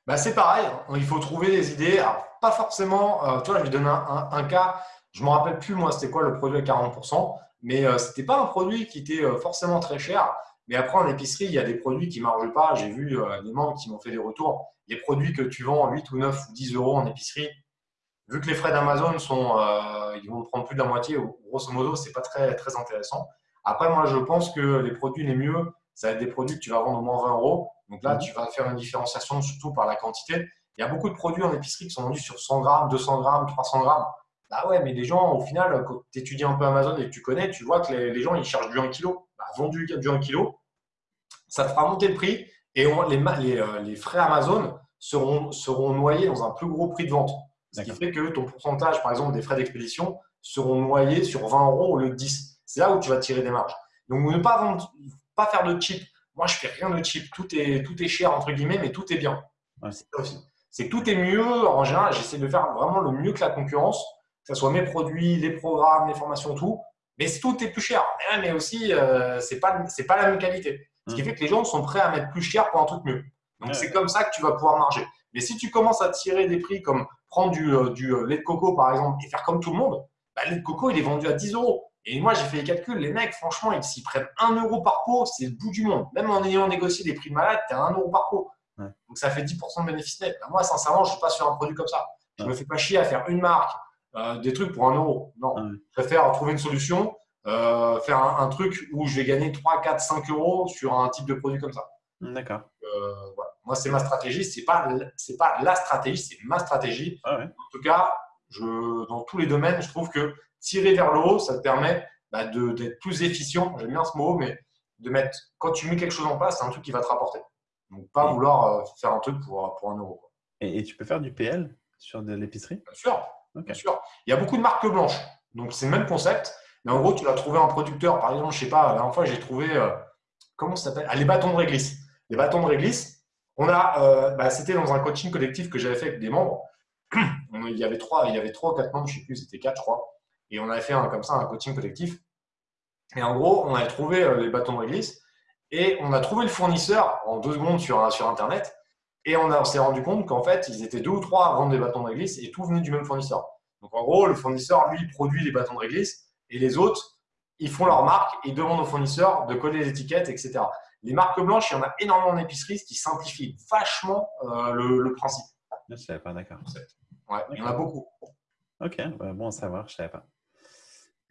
Bah, C'est pareil, il faut trouver des idées. Pas forcément, euh, tu vois, je vais donner un, cas, je ne me rappelle plus moi c'était quoi le produit à 40%, mais euh, ce n'était pas un produit qui était forcément très cher. Mais après, en épicerie, il y a des produits qui ne marchent pas. J'ai vu des membres qui m'ont fait des retours. Les produits que tu vends 8 ou 9 ou 10 euros en épicerie, vu que les frais d'Amazon sont, euh, ils vont prendre plus de la moitié, grosso modo, c'est pas très, très intéressant. Après, moi, je pense que les produits les mieux, ça va être des produits que tu vas vendre au moins 20 euros. Donc là, mhm. tu vas faire une différenciation surtout par la quantité. Il y a beaucoup de produits en épicerie qui sont vendus sur 100 grammes, 200 grammes, 300 grammes. Bah ouais, mais les gens, au final, quand tu étudies un peu Amazon et que tu connais, tu vois que les, gens, ils cherchent du 1 kg. Bah, vendu du 1 kg, ça te fera monter le prix et les, les, euh, les, frais Amazon seront, seront noyés dans un plus gros prix de vente. Ce qui fait que ton pourcentage, par exemple, des frais d'expédition seront noyés sur 20 euros au lieu de 10. C'est là où tu vas tirer des marges. Donc, ne pas, vendre, pas faire de cheap. Moi, je fais rien de cheap. Tout est, tout est cher, entre guillemets, mais tout est bien. C'est que tout est mieux. En général, j'essaie de faire vraiment le mieux que la concurrence, que ce soit mes produits, les programmes, les formations, tout. Mais tout est plus cher. Mais aussi, euh, ce n'est pas, la même qualité. Ce qui mmh. fait que les gens sont prêts à mettre plus cher pour un truc mieux. Donc, c'est comme ça que tu vas pouvoir marger. Mais si tu commences à tirer des prix comme prendre du, euh, du euh, lait de coco, par exemple, et faire comme tout le monde, bah, le lait de coco, il est vendu à 10 euros. Et moi, j'ai fait les calculs. Les mecs, franchement, ils s'y prennent 1 euro par pot, c'est le bout du monde. Même en ayant négocié des prix de malade, tu as 1 euro par pot. Donc, ça fait 10% de bénéfice net. Bah, moi, sincèrement, je ne suis pas sur un produit comme ça. Je ne me fais pas chier à faire une marque, euh, des trucs pour 1 euro. Non. Je préfère trouver une solution, faire un, truc où je vais gagner 3, 4, 5 euros sur un type de produit comme ça. D'accord. voilà. Moi, c'est ma stratégie. Ce n'est pas, pas la stratégie, c'est ma stratégie. Ah en tout cas, je, dans tous les domaines, je trouve que tirer vers le haut, ça te permet bah, d'être plus efficient. J'aime bien ce mot, mais de mettre, quand tu mets quelque chose en place, c'est un truc qui va te rapporter. Donc, pas vouloir euh, faire un truc pour, pour un euro. Et, tu peux faire du PL sur de l'épicerie? Bien sûr. Bien sûr. Il y a beaucoup de marques blanches. Donc, c'est le même concept. Mais en gros, tu vas trouver un producteur. Par exemple, je ne sais pas, la dernière fois, j'ai trouvé, euh, comment ça s'appelle? Ah, Les bâtons de réglisse. Les bâtons de réglisse, on a, euh, bah, c'était dans un coaching collectif que j'avais fait avec des membres. il y avait trois, il y avait trois ou quatre membres, je ne sais plus, c'était quatre, je crois. Et on avait fait un, comme ça un coaching collectif. Et en gros, on avait trouvé euh, les bâtons de réglisse et on a trouvé le fournisseur en deux secondes sur, sur Internet. Et on, s'est rendu compte qu'en fait, ils étaient deux ou trois à vendre des bâtons de réglisse et tout venait du même fournisseur. Donc en gros, le fournisseur, lui, produit les bâtons de réglisse et les autres, ils font leur marque, ils demandent au fournisseur de coller les étiquettes, etc. Les marques blanches, il y en a énormément en épicerie, ce qui simplifie vachement euh, le, principe. Je ne savais pas, d'accord. Ouais, il y en a beaucoup. Ok, bon à savoir, je ne savais pas.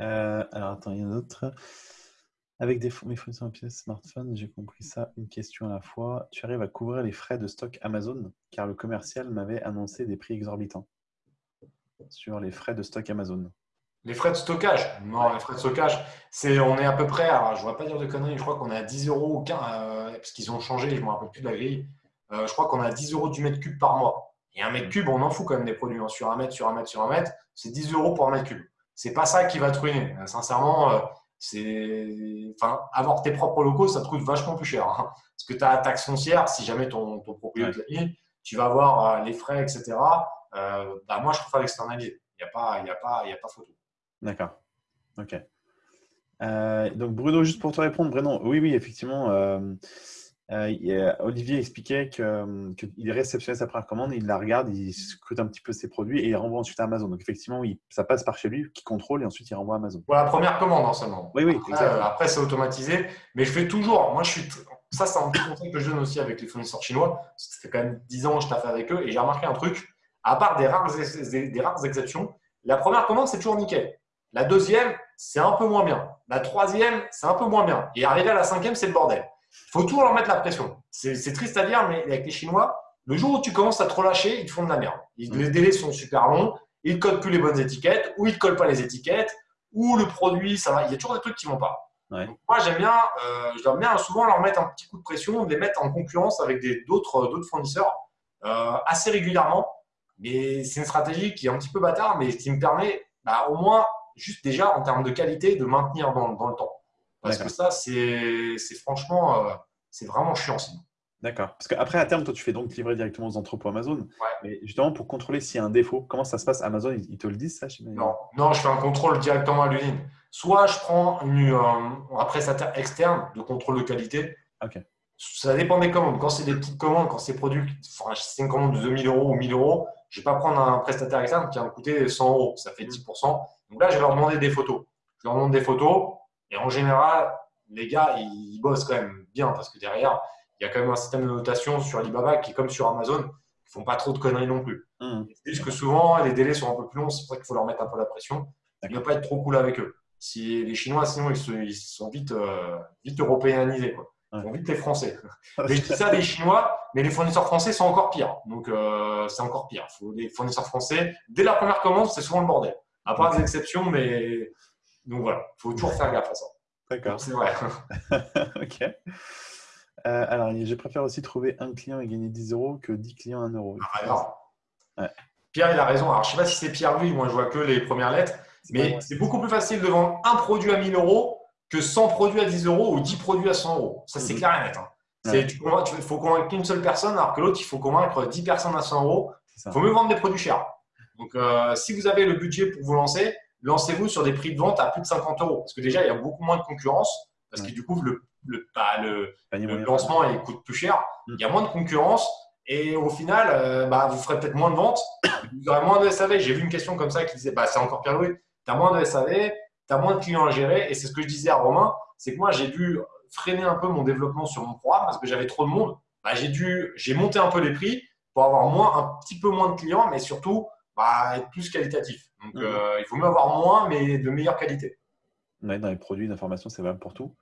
Euh, alors, attends, il y en a d'autres. Avec des, mes fournisseurs en pièces smartphone, j'ai compris ça une question à la fois. Tu arrives à couvrir les frais de stock Amazon car le commercial m'avait annoncé des prix exorbitants sur les frais de stock Amazon. Les frais de stockage? Non, les frais de stockage, c'est, on est à peu près, je ne vais pas dire de conneries, je crois qu'on est à 10 euros, ou 15, euh, parce qu'ils ont changé, je ne me rappelle plus de la grille. Euh, je crois qu'on est à 10 euros du mètre cube par mois. Et un mètre cube, on en fout quand même des produits. Hein. Sur un mètre, sur un mètre, sur un mètre, c'est 10 euros pour un mètre cube. C'est pas ça qui va te ruiner. Euh, sincèrement, c'est, enfin, avoir tes propres locaux, ça te coûte vachement plus cher. Hein. Parce que tu as la taxe foncière, si jamais ton, ton propriétaire tu vas avoir les frais, etc. bah, moi, je préfère l'externaliser. Il n'y a, pas, y a, pas, y a pas photo. D'accord. Ok. Euh, donc Bruno, juste pour te répondre, Bruno, oui, oui, effectivement, euh, euh, Olivier expliquait qu'il réceptionnait sa première commande, il la regarde, il scrute un petit peu ses produits et il renvoie ensuite à Amazon. Donc effectivement, ça passe par chez lui, qui contrôle et ensuite il renvoie à Amazon. Pour la première commande en seulement. Oui, oui. Après, c'est automatisé, mais je fais toujours. Moi, je suis. Ça, c'est un petit conseil que je donne aussi avec les fournisseurs chinois. Ça fait quand même 10 ans que je fait avec eux et j'ai remarqué un truc. À part des rares, des rares exceptions, la première commande, c'est toujours nickel. La deuxième, c'est un peu moins bien. La troisième, c'est un peu moins bien. Et arriver à la cinquième, c'est le bordel. Il faut toujours leur mettre la pression. C'est triste à dire, mais avec les Chinois, le jour où tu commences à trop lâcher, ils te font de la merde. Les délais sont super longs, ils ne codent plus les bonnes étiquettes, ou ils ne collent pas les étiquettes, ou le produit, ça va. Il y a toujours des trucs qui ne vont pas. moi, j'aime bien, euh, je bien souvent leur mettre un petit coup de pression, les mettre en concurrence avec d'autres fournisseurs euh, assez régulièrement. Mais c'est une stratégie qui est un petit peu bâtard, mais qui me permet bah, au moins juste déjà en termes de qualité, de maintenir dans, le temps. Parce que ça, c'est franchement, euh, c'est vraiment chiant sinon. D'accord. Parce qu'après, à terme, toi, tu fais donc livrer directement aux entrepôts Amazon. Mais justement, pour contrôler s'il y a un défaut, comment ça se passe Amazon, ils te le disent, ça non. non, je fais un contrôle directement à l'usine. Soit je prends une, euh, un prestataire externe de contrôle de qualité. Ok. Ça dépend des commandes. Quand c'est des petites commandes, quand c'est produit, enfin, c'est une commande de 2000 euros ou 1000 euros, je ne vais pas prendre un prestataire externe qui va me coûter 100 euros. Ça fait 10%. Donc là, je vais leur demander des photos. Je leur demande des photos et en général, les gars, ils bossent quand même bien parce que derrière, il y a quand même un système de notation sur Alibaba qui est comme sur Amazon, qui font pas trop de conneries non plus. Mmh. Juste que souvent, les délais sont un peu plus longs, c'est pour ça qu'il faut leur mettre un peu la pression. Il ne pas être trop cool avec eux. Si les Chinois, sinon, ils, se- ils sont vite, euh, vite européanisés. Quoi. Ils Ouais. sont vite les Français. Mais je dis ça des Chinois, mais les fournisseurs français sont encore pires. Donc, euh, c'est encore pire. Faut, les fournisseurs français, dès la première commande, c'est souvent le bordel. À part des exceptions, mais. Donc voilà, il faut toujours faire gaffe à ça. D'accord. C'est vrai. ok. Euh, alors, je préfère aussi trouver un client et gagner 10 euros que 10 clients à 1 euro. Ah, alors, Ouais. Pierre, il a raison. Alors, je ne sais pas si c'est Pierre lui, moi je vois que les premières lettres, mais c'est beaucoup plus facile de vendre un produit à 1000 euros que 100 produits à 10 euros ou 10 produits à 100 euros. Ça, c'est Mhm. clair et net. hein. Ouais. tu Il faut convaincre qu'une seule personne, alors que l'autre, il faut convaincre 10 personnes à 100 euros. Il faut mieux vendre des produits chers. Donc, euh, si vous avez le budget pour vous lancer, lancez-vous sur des prix de vente à plus de 50 euros. Parce que déjà, il y a beaucoup moins de concurrence. Parce que du coup, le, le, bah, le, le lancement il coûte plus cher. Mm. Il y a moins de concurrence. Et au final, euh, bah, vous ferez peut-être moins de ventes. Vous aurez moins de SAV. J'ai vu une question comme ça qui disait bah, c'est encore pire Louis. Tu as moins de SAV, tu as moins de clients à gérer. Et c'est ce que je disais à Romain c'est que moi, j'ai dû freiner un peu mon développement sur mon programme parce que j'avais trop de monde. Bah, j'ai dû, j'ai monté un peu les prix pour avoir moins, un petit peu moins de clients, mais surtout bah, être plus qualitatif. Donc, Mhm. euh, il vaut mieux avoir moins, mais de meilleure qualité. Ouais, dans les produits d'information, c'est valable pour tout.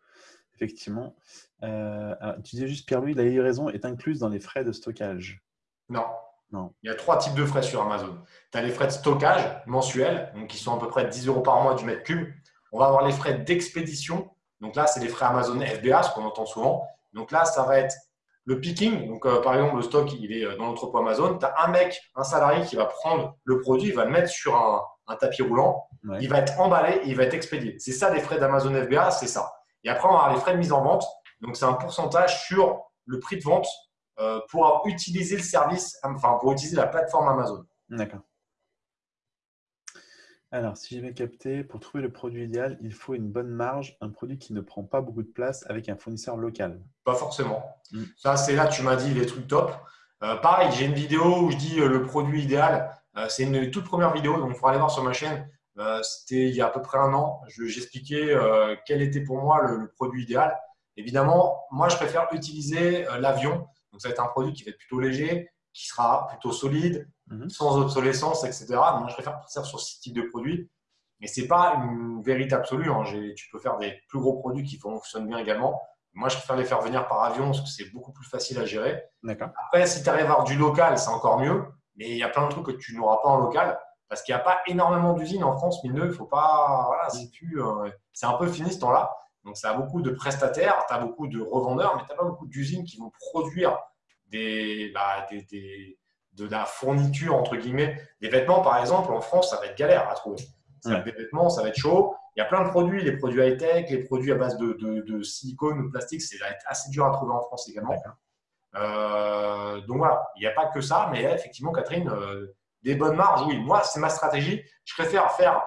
Effectivement. Euh, alors, tu disais juste, Pierre-Louis, la livraison est incluse dans les frais de stockage. Non. Non. Il y a trois types de frais sur Amazon. Tu as les frais de stockage mensuels, donc qui sont à peu près 10 euros par mois du mètre cube. On va avoir les frais d'expédition. Donc là, c'est les frais Amazon FBA, ce qu'on entend souvent. Donc là, ça va être le picking. Donc, euh, par exemple, le stock, il est dans l'entrepôt Amazon. Tu as un mec, un salarié qui va prendre le produit, il va le mettre sur un, un tapis roulant. Ouais. Il va être emballé et il va être expédié. C'est ça, les frais d'Amazon FBA, c'est ça. Et après, on va avoir les frais de mise en vente. Donc, c'est un pourcentage sur le prix de vente euh, pour utiliser le service, enfin, pour utiliser la plateforme Amazon. D'accord. Alors, si j'ai bien capté, pour trouver le produit idéal, il faut une bonne marge, un produit qui ne prend pas beaucoup de place avec un fournisseur local. Pas forcément. Mm. Ça, c'est là, tu m'as dit les trucs top. Euh, pareil, j'ai une vidéo où je dis euh, le produit idéal. Euh, c'est une toute première vidéo, donc il faudra aller voir sur ma chaîne. Euh, C'était il y a à peu près un an. Je- J'expliquais euh, quel était pour moi le, produit idéal. Évidemment, moi, je préfère utiliser l'avion. Donc, ça va être un produit qui va être plutôt léger, qui sera plutôt solide, Mhm. sans obsolescence, etc. Donc, moi, je préfère partir sur ce type de produit. Mais ce n'est pas une vérité absolue. hein. Tu peux faire des plus gros produits qui fonctionnent bien également. Moi, je préfère les faire venir par avion parce que c'est beaucoup plus facile à gérer. Après, si tu arrives à avoir du local, c'est encore mieux. Mais il y a plein de trucs que tu n'auras pas en local parce qu'il n'y a pas énormément d'usines en France, mais il faut pas. Voilà, c'est plus, euh, c'est un peu fini ce temps-là. Donc, ça a beaucoup de prestataires, tu as beaucoup de revendeurs, mais tu n'as pas beaucoup d'usines qui vont produire des, bah, des, des- de la fourniture, entre guillemets. Des vêtements, par exemple, en France, ça va être galère à trouver. Ça va être Des vêtements, ça va être chaud. Il y a plein de produits, les produits high-tech, les produits à base de, de- de silicone ou de plastique, c'est va être assez dur à trouver en France également. Euh, donc voilà, il n'y a pas que ça, mais là, effectivement, Catherine, euh, des bonnes marges, oui. Moi, c'est ma stratégie. Je préfère faire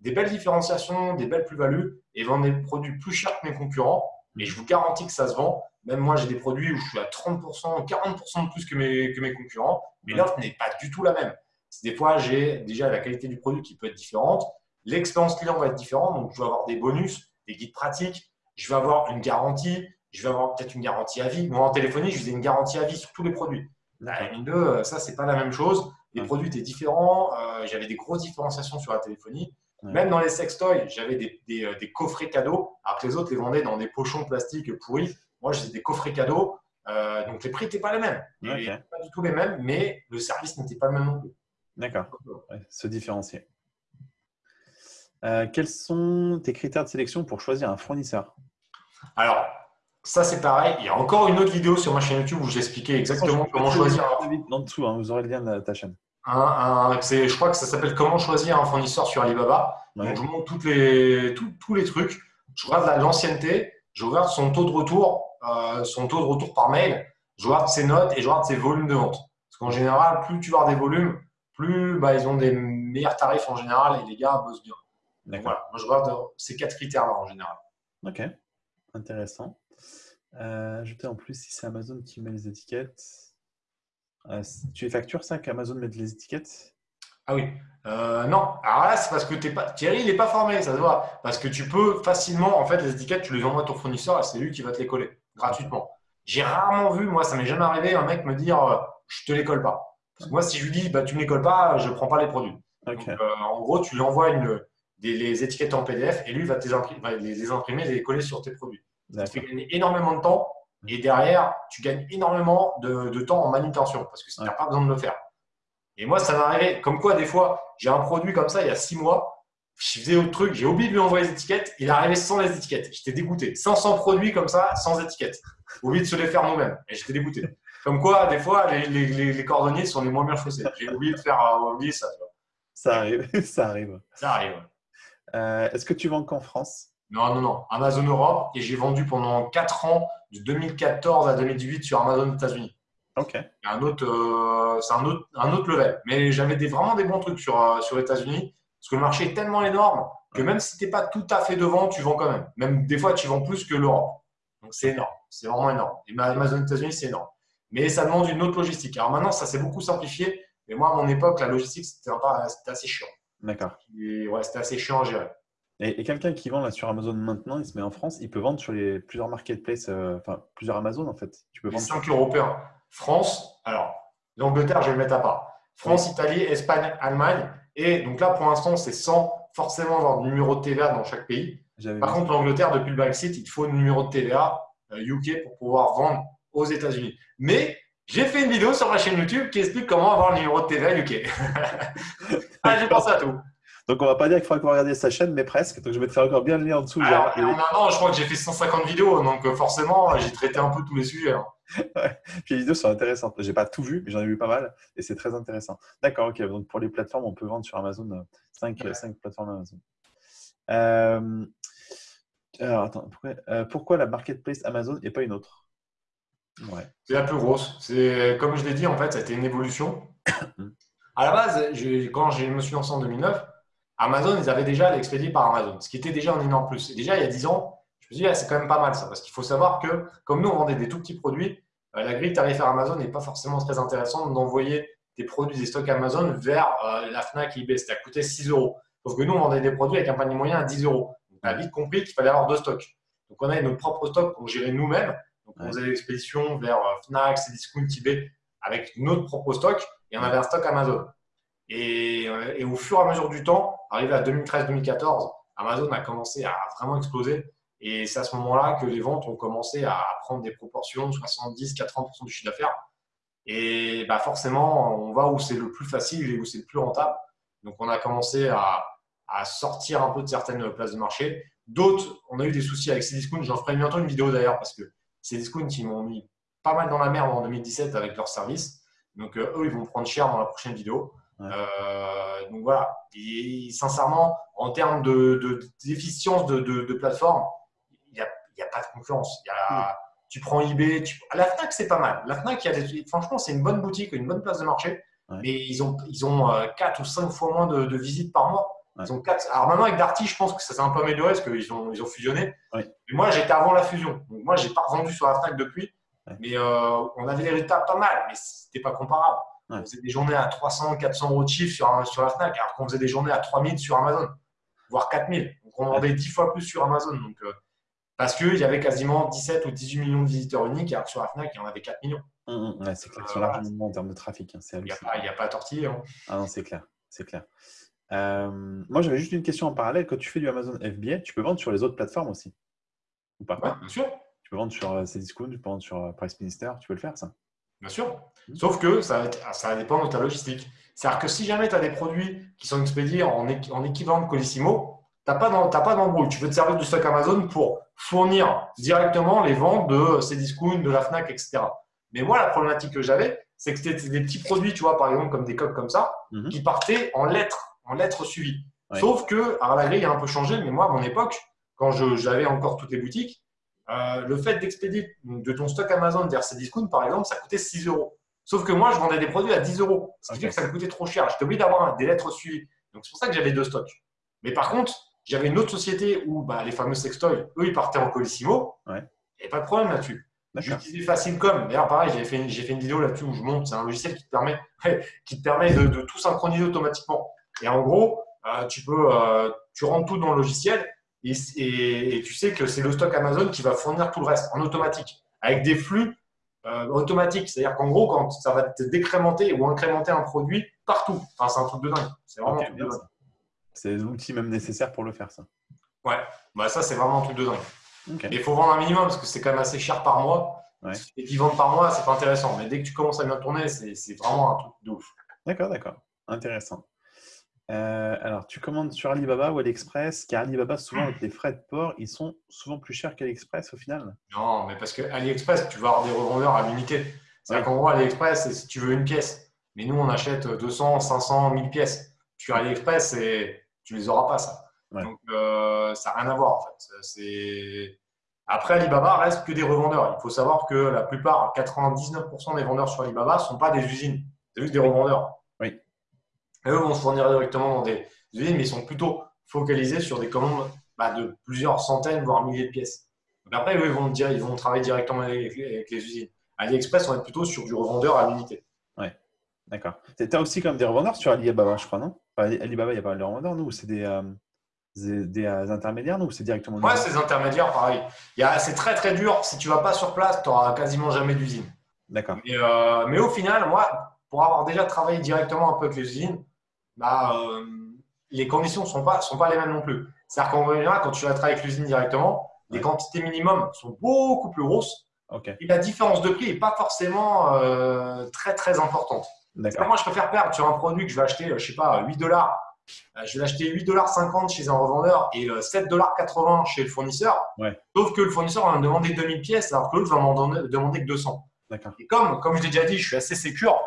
des belles différenciations, des belles plus-values et vendre des produits plus chers que mes concurrents. Mais je vous garantis que ça se vend. Même moi, j'ai des produits où je suis à 30%, 40% de plus que mes, que mes concurrents, mais l'offre n'est pas du tout la même. Des fois, j'ai déjà la qualité du produit qui peut être différente. L'expérience client va être différente, donc je vais avoir des bonus, des guides pratiques, je vais avoir une garantie, je vais avoir peut-être une garantie à vie. Moi, en téléphonie, je faisais une garantie à vie sur tous les produits. La M2, euh, ça, c'est pas la même chose. Les produits étaient différents. euh, J'avais des grosses différenciations sur la téléphonie. Ouais. Même dans les sextoys, j'avais des, des, euh, des coffrets cadeaux, alors que les autres les vendaient dans des pochons plastiques pourris. Moi, j'ai des coffrets cadeaux. euh, donc, les prix n'étaient pas les mêmes. Et Ok. Pas du tout les mêmes, mais le service n'était pas le même non plus. D'accord. Ouais, se différencier. Euh, quels sont tes critères de sélection pour choisir un fournisseur? Alors, ça, c'est pareil. Il y a encore une autre vidéo sur ma chaîne YouTube où j'expliquais exactement Je comment choisir En dessous, hein, vous aurez le lien de ta chaîne. un- un- je crois que ça s'appelle Comment choisir un fournisseur sur Alibaba. Ouais. Donc, je vous montre toutes les, tout- tous les trucs. Je regarde la- l'ancienneté, je regarde son taux de retour, euh, son taux de retour par mail, je regarde ses notes et je regarde ses volumes de vente. Parce qu'en général, plus tu vas des volumes, plus bah, ils ont des meilleurs tarifs en général et les gars bossent bien. Donc, D'accord. voilà, moi je regarde ces quatre critères-là en général. Ok. Intéressant. Euh, ajouter en plus si c'est Amazon qui met les étiquettes. Euh, tu les factures ça qu'Amazon mette les étiquettes? Ah oui. Euh, non. Alors là, c'est parce que t'es pas... Thierry, il n'est pas formé, ça se voit. Parce que tu peux facilement, en fait, les étiquettes, tu les envoies à ton fournisseur et c'est lui qui va te les coller gratuitement. J'ai rarement vu, moi, ça m'est jamais arrivé, un mec me dire euh, je te les colle pas. moi, si je lui dis, bah, tu ne les colles pas, je ne prends pas les produits. Donc, en gros, tu lui envoies une, des, les étiquettes en PDF et lui va, va les imprimer et les coller sur tes produits. D'accord. gagner énormément de temps et derrière, tu gagnes énormément de, de temps en manutention parce que tu n'as pas besoin de le faire. Et moi, ça m'est arrivé, comme quoi, des fois, j'ai un produit comme ça il y a six mois, je faisais autre truc, j'ai oublié de lui envoyer les étiquettes, il est arrivé sans les étiquettes. J'étais dégoûté. 500 produits comme ça, sans étiquettes. Oublié de se les faire nous-mêmes. Et j'étais dégoûté. Comme quoi, des fois, les, les, les, les cordonniers sont les moins bien chaussés. J'ai oublié de faire euh, oublier ça. tu vois. Ça arrive. ça arrive. Ça arrive. Euh, Est-ce que tu vends qu'en France? Non, non, non. Amazon Europe et j'ai vendu pendant 4 ans, de 2014 à 2018 sur Amazon États-Unis. Ok. C'est un autre, euh, c'est un autre, un autre level. Mais j'avais des, vraiment des bons trucs sur, euh, sur les États-Unis parce que le marché est tellement énorme que même si tu n'es pas tout à fait devant, tu vends quand même. Même des fois, tu vends plus que l'Europe. Donc c'est énorme. C'est vraiment énorme. Et ma- Amazon États-Unis, c'est énorme. Mais ça demande une autre logistique. Alors maintenant, ça s'est beaucoup simplifié. Mais moi, à mon époque, la logistique, c'était assez chiant. D'accord. Ouais, c'était assez chiant à gérer. Et, et quelqu'un qui vend là sur Amazon maintenant, il se met en France, il peut vendre sur les plusieurs marketplaces, euh, enfin plusieurs Amazon en fait. Tu peux Les vendre. sur- cinq européens. France, alors, l'Angleterre, je vais le mettre à part. France, Italie, Espagne, Allemagne. Et donc là, pour l'instant, c'est sans forcément avoir de numéro de TVA dans chaque pays. Par contre, l'Angleterre, depuis le Brexit, il faut un numéro de TVA euh, UK pour pouvoir vendre aux États-Unis. Mais j'ai fait une vidéo sur ma chaîne YouTube qui explique comment avoir le numéro de TVA UK. ah, j'ai pensé à tout. Donc on va pas dire qu'il faudra qu'on regarde sa chaîne, mais presque. Donc je mettrai encore bien le lien en dessous. Alors, genre, en un an, je crois que j'ai fait 150 vidéos, donc euh, forcément, j'ai traité un peu tous les sujets. hein. Puis les vidéos sont intéressantes. J'ai pas tout vu, mais j'en ai vu pas mal et c'est très intéressant. D'accord, ok. Donc pour les plateformes, on peut vendre sur Amazon 5, Ouais. plateformes Amazon. Euh, alors attends, pourquoi, euh, pourquoi la marketplace Amazon et pas une autre? Ouais. C'est la plus grosse. C'est comme je l'ai dit, en fait, ça a été une évolution. À la base, quand je me suis lancé en 2009, Amazon, ils avaient déjà l'expédié par Amazon, ce qui était déjà un énorme plus. Et déjà, il y a 10 ans, je me suis dit, ah, c'est quand même pas mal ça, parce qu'il faut savoir que, comme nous, on vendait des tout petits produits, euh, la grille tarifaire Amazon n'est pas forcément très intéressante d'envoyer des produits, des stocks Amazon vers euh, la Fnac et eBay. C'était à coûter 6 euros. Sauf que nous, on vendait des produits avec un panier moyen à 10 euros. On a vite compris qu'il fallait avoir deux stocks. Donc, on avait notre propre stock qu'on gérait nous-mêmes. Donc, on faisait l'expédition vers euh, Fnac, Cdiscount, eBay avec notre propre stock et on avait un stock Amazon. Et, euh, et au fur et à mesure du temps, arrivé à 2013-2014, Amazon a commencé à vraiment exploser. Et c'est à ce moment-là que les ventes ont commencé à prendre des proportions, 70-80% du chiffre d'affaires. Et bah forcément, on va où c'est le plus facile et où c'est le plus rentable. Donc, on a commencé à, à sortir un peu de certaines places de marché. D'autres, on a eu des soucis avec Cdiscount. J'en ferai bientôt une vidéo d'ailleurs parce que Cdiscount, ils m'ont mis pas mal dans la merde en 2017 avec leur service. Donc, euh, eux, ils vont prendre cher dans la prochaine vidéo. Ouais. Euh, donc voilà. Et sincèrement, en termes de, de- d'efficience de, de, de plateforme, il n'y a, pas de concurrence. Il y a, Tu prends eBay, tu... la Fnac, c'est pas mal. La Fnac, il y a des- franchement, c'est une bonne boutique, une bonne place de marché. Ouais. Mais ils ont, ils ont 4 ou 5 fois moins de, de visites par mois. Ouais. Ils ont quatre... Alors maintenant, avec Darty, je pense que ça s'est un peu amélioré parce qu'ils ont, ils ont fusionné. Ouais. Mais moi, j'étais avant la fusion. Donc moi, j'ai pas revendu sur la Fnac depuis. Mais euh, on avait des résultats pas mal, mais c'était pas comparable. Ouais. On faisait des journées à 300, 400 euros de chiffre sur, sur la Fnac, alors qu'on faisait des journées à 3000 sur Amazon, voire 4000. Donc on vendait 10 fois plus sur Amazon. Donc, euh, parce qu'il y avait quasiment 17 ou 18 millions de visiteurs uniques, alors que sur la Fnac, il y en avait 4 millions. Hum, ouais, c'est clair Euh, voilà. largement en termes de trafic. hein, Il n'y a, pas- a à tortiller. hein. Ah non, c'est clair. C'est clair. Euh, moi, j'avais juste une question en parallèle. Quand tu fais du Amazon FBA, tu peux vendre sur les autres plateformes aussi? Ou pas? Ouais, bien sûr. Tu peux vendre sur Cdiscount, tu peux vendre sur Price Minister, tu peux le faire ça? Bien sûr. Mhm. Sauf que ça, ça dépend de ta logistique. C'est-à-dire que si jamais tu as des produits qui sont expédiés en, équ- en équivalent de Colissimo, tu n'as pas d'embrouille. Tu veux te servir du stock Amazon pour fournir directement les ventes de Cdiscount, de la Fnac, etc. Mais moi, la problématique que j'avais, c'est que c'était des petits produits, tu vois, par exemple, comme des coques comme ça, Mhm. qui partaient en lettres, en lettres suivies. Ouais. Sauf que, alors la grille a un peu changé, mais moi, à mon époque, quand j'avais encore toutes les boutiques, euh, le fait d'expédier de ton stock Amazon vers Cdiscount, par exemple, ça coûtait 6 euros. Sauf que moi, je vendais des produits à 10 euros, ce qui fait que ça me coûtait trop cher. J'étais obligé d'avoir des lettres suivies. Donc, c'est pour ça que j'avais deux stocks. Mais par contre, j'avais une autre société où bah, les fameux sextoys, eux, ils partaient en Colissimo. Ouais. Et pas de problème là-dessus. J'utilisais Facilcom. D'ailleurs, pareil, j'ai fait, une- j'ai fait une vidéo là-dessus où je montre. C'est un logiciel qui te permet, qui te permet de, de tout synchroniser automatiquement. Et en gros, euh, tu peux, euh, tu rentres tout dans le logiciel et, et- et tu sais que c'est le stock Amazon qui va fournir tout le reste en automatique, avec des flux euh, automatique. C'est-à-dire qu'en gros, quand ça va te décrémenter ou incrémenter un produit partout. Enfin, c'est un truc de dingue. C'est vraiment un truc de dingue. C'est l'outil même nécessaire pour le faire, ça. Ouais, bah, ça, c'est vraiment un truc de dingue. Ok. Mais il faut vendre un minimum parce que c'est quand même assez cher par mois. Ouais. Et qu'ils vendent par mois, c'est pas intéressant. Mais dès que tu commences à bien tourner, c'est vraiment un truc de ouf. D'accord, d'accord. Intéressant. Euh, alors, tu commandes sur Alibaba ou AliExpress, car Alibaba, souvent, avec les frais de port, ils sont souvent plus chers qu'AliExpress au final. Non, mais parce que AliExpress, tu vas avoir des revendeurs à l'unité. C'est-à-dire Ouais. qu'en gros, AliExpress, c'est si tu veux une pièce. Mais nous, on achète 200, 500, 1000 pièces. Sur AliExpress, c'est- tu les auras pas, ça. Ouais. Donc, euh, ça n'a rien à voir, en fait. Après, Alibaba reste que des revendeurs. Il faut savoir que la plupart, 99% des vendeurs sur Alibaba ne sont pas des usines. C'est juste des revendeurs. Eux vont se fournir directement dans des usines, mais ils sont plutôt focalisés sur des commandes bah, de plusieurs centaines, voire milliers de pièces. Donc après, eux, ils vont, dire, ils vont travailler directement avec les, avec les usines. AliExpress, on est plutôt sur du revendeur à l'unité. D'accord. Tu as aussi comme des revendeurs sur Alibaba, je crois, non? Enfin, Alibaba, il y a pas de revendeurs, nous, ou c'est des, euh, des, des, euh, intermédiaires, nous, ou c'est directement Ouais, ces intermédiaires, pareil. C'est très très dur. Si tu vas pas sur place, tu n'auras quasiment jamais d'usine. D'accord. Mais, euh, mais au final, moi, pour avoir déjà travaillé directement un peu avec les usines, bah, euh, les conditions ne sont pas, sont pas les mêmes non plus. C'est-à-dire qu'en général, quand tu vas travailler avec l'usine directement, les quantités minimum sont beaucoup plus grosses et la différence de prix n'est pas forcément euh, très très importante. Moi, je préfère perdre sur un produit que je vais acheter, euh, je sais pas, 8 dollars. Je vais l'acheter 8,50 dollars chez un revendeur et euh, 7,80 dollars chez le fournisseur. Ouais. Sauf que le fournisseur va me demander 2000 pièces alors que l'autre va m'en demander que 200. D'accord. Et comme, comme je l'ai déjà dit, je suis assez sécure,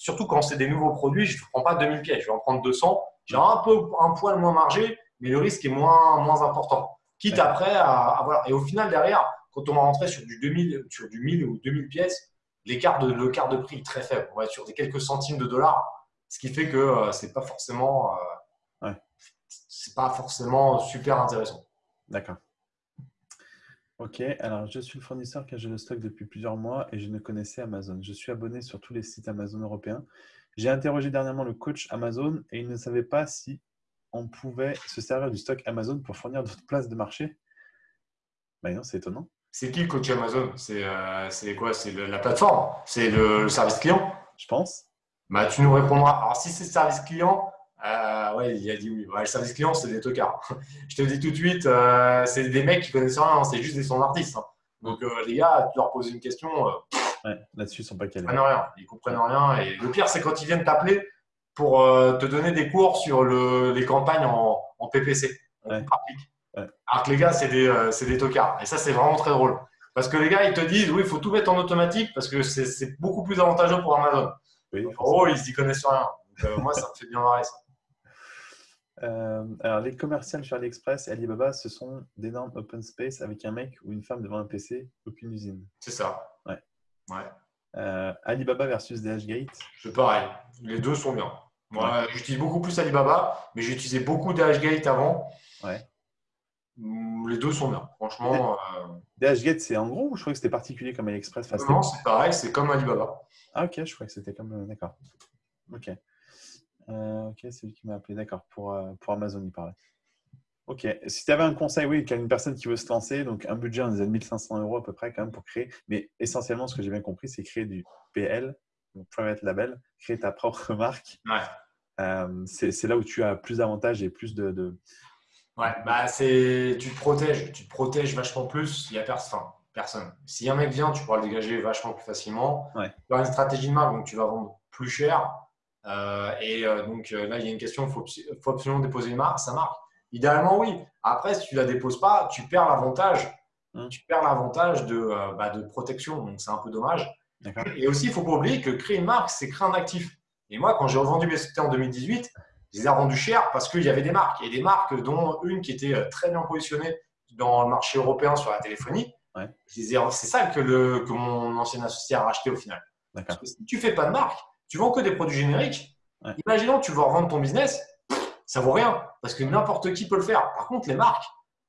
surtout quand c'est des nouveaux produits, je ne prends pas 2000 pièces, je vais en prendre 200. J'ai un peu un poil moins margé, mais le risque est moins, moins important. Quitte après à, à voilà. Et au final, derrière, quand on va rentrer sur du 2000, sur du 1000 ou 2000 pièces, l'écart de, le quart de prix est très faible. On va être sur des quelques centimes de dollars, ce qui fait que euh, c'est pas forcément, euh, Ouais. c'est pas forcément super intéressant. D'accord. Ok, alors je suis le fournisseur car j'ai le stock depuis plusieurs mois et je ne connaissais Amazon. Je suis abonné sur tous les sites Amazon européens. J'ai interrogé dernièrement le coach Amazon et il ne savait pas si on pouvait se servir du stock Amazon pour fournir d'autres places de marché. Bah non, c'est étonnant. C'est qui le coach Amazon? C'est euh, quoi? C'est la plateforme? C'est le, le service client? Je pense. Bah, tu nous répondras. Alors, si c'est service client, euh, ouais, il a dit oui. Ouais, le service client, c'est des tocards. Je te le dis tout de suite, euh, c'est des mecs qui connaissent rien, hein, c'est juste des standardistes. hein. Donc, euh, les gars, tu leur poses une question, euh, Ouais, là-dessus, ils sont pas ils calés. comprennent rien. Ils comprennent rien. Et le pire, c'est quand ils viennent t'appeler pour te donner des cours sur le- les campagnes en, en PPC. en Ouais. Alors que les gars, c'est des, tocards. Et ça, c'est vraiment très drôle. Parce que les gars, ils te disent, oui, il faut tout mettre en automatique parce que c'est- beaucoup plus avantageux pour Amazon. Oui, En gros, ils y connaissent rien. Donc, moi, ça me fait bien marrer ça. Euh, alors, les commerciales sur AliExpress et Alibaba, ce sont d'énormes open space avec un mec ou une femme devant un PC, aucune usine. C'est ça. Ouais. Ouais. Euh, Alibaba versus DHgate. C'est pareil. Les deux sont bien. Moi, j'utilise beaucoup plus Alibaba, mais j'ai utilisé beaucoup DHgate avant. Ouais. Mm, Les deux sont bien. Franchement, euh, DHgate, c'est en gros ou je crois que c'était particulier comme AliExpress non, c'est pareil. C'est comme Alibaba. Ah, ok, je crois que c'était comme. euh, D'accord. Ok. Euh, ok, c'est lui qui m'a appelé. D'accord, pour, euh, pour Amazon, il parlait. Ok. Si tu avais un conseil, oui, qu'il y a une personne qui veut se lancer, donc un budget, on disait de 1500 euros à peu près quand même pour créer. Mais essentiellement, ce que j'ai bien compris, c'est créer du PL, donc Private Label, créer ta propre marque. Ouais. Euh, c'est là où tu as plus d'avantages et plus de. de- Ouais, bah c'est, tu te protèges, tu te protèges vachement plus. Il y a personne. personne. Si un mec vient, tu pourras le dégager vachement plus facilement. Ouais. Tu as une stratégie de marque, donc tu vas vendre plus cher. Euh, et euh, donc euh, là, il y a une question, il faut, faut absolument déposer une marque, sa marque. Idéalement, oui. Après, si tu la déposes pas, tu perds l'avantage. Hum. Tu perds l'avantage de, bah, de protection, donc c'est un peu dommage. Et aussi, il ne faut pas oublier que créer une marque, c'est créer un actif. Et moi, quand j'ai revendu mes sociétés en 2018, je les ai rendus chers parce qu'il y avait des marques. Et des marques, dont une qui était très bien positionnée dans le marché européen sur la téléphonie. Ouais. C'est ça que, le, que mon ancien associé a racheté au final. Parce que si tu fais pas de marque, tu vends que des produits génériques. Ouais. Imaginons que tu veux revendre ton business, ça vaut rien parce que n'importe qui peut le faire. Par contre, les marques,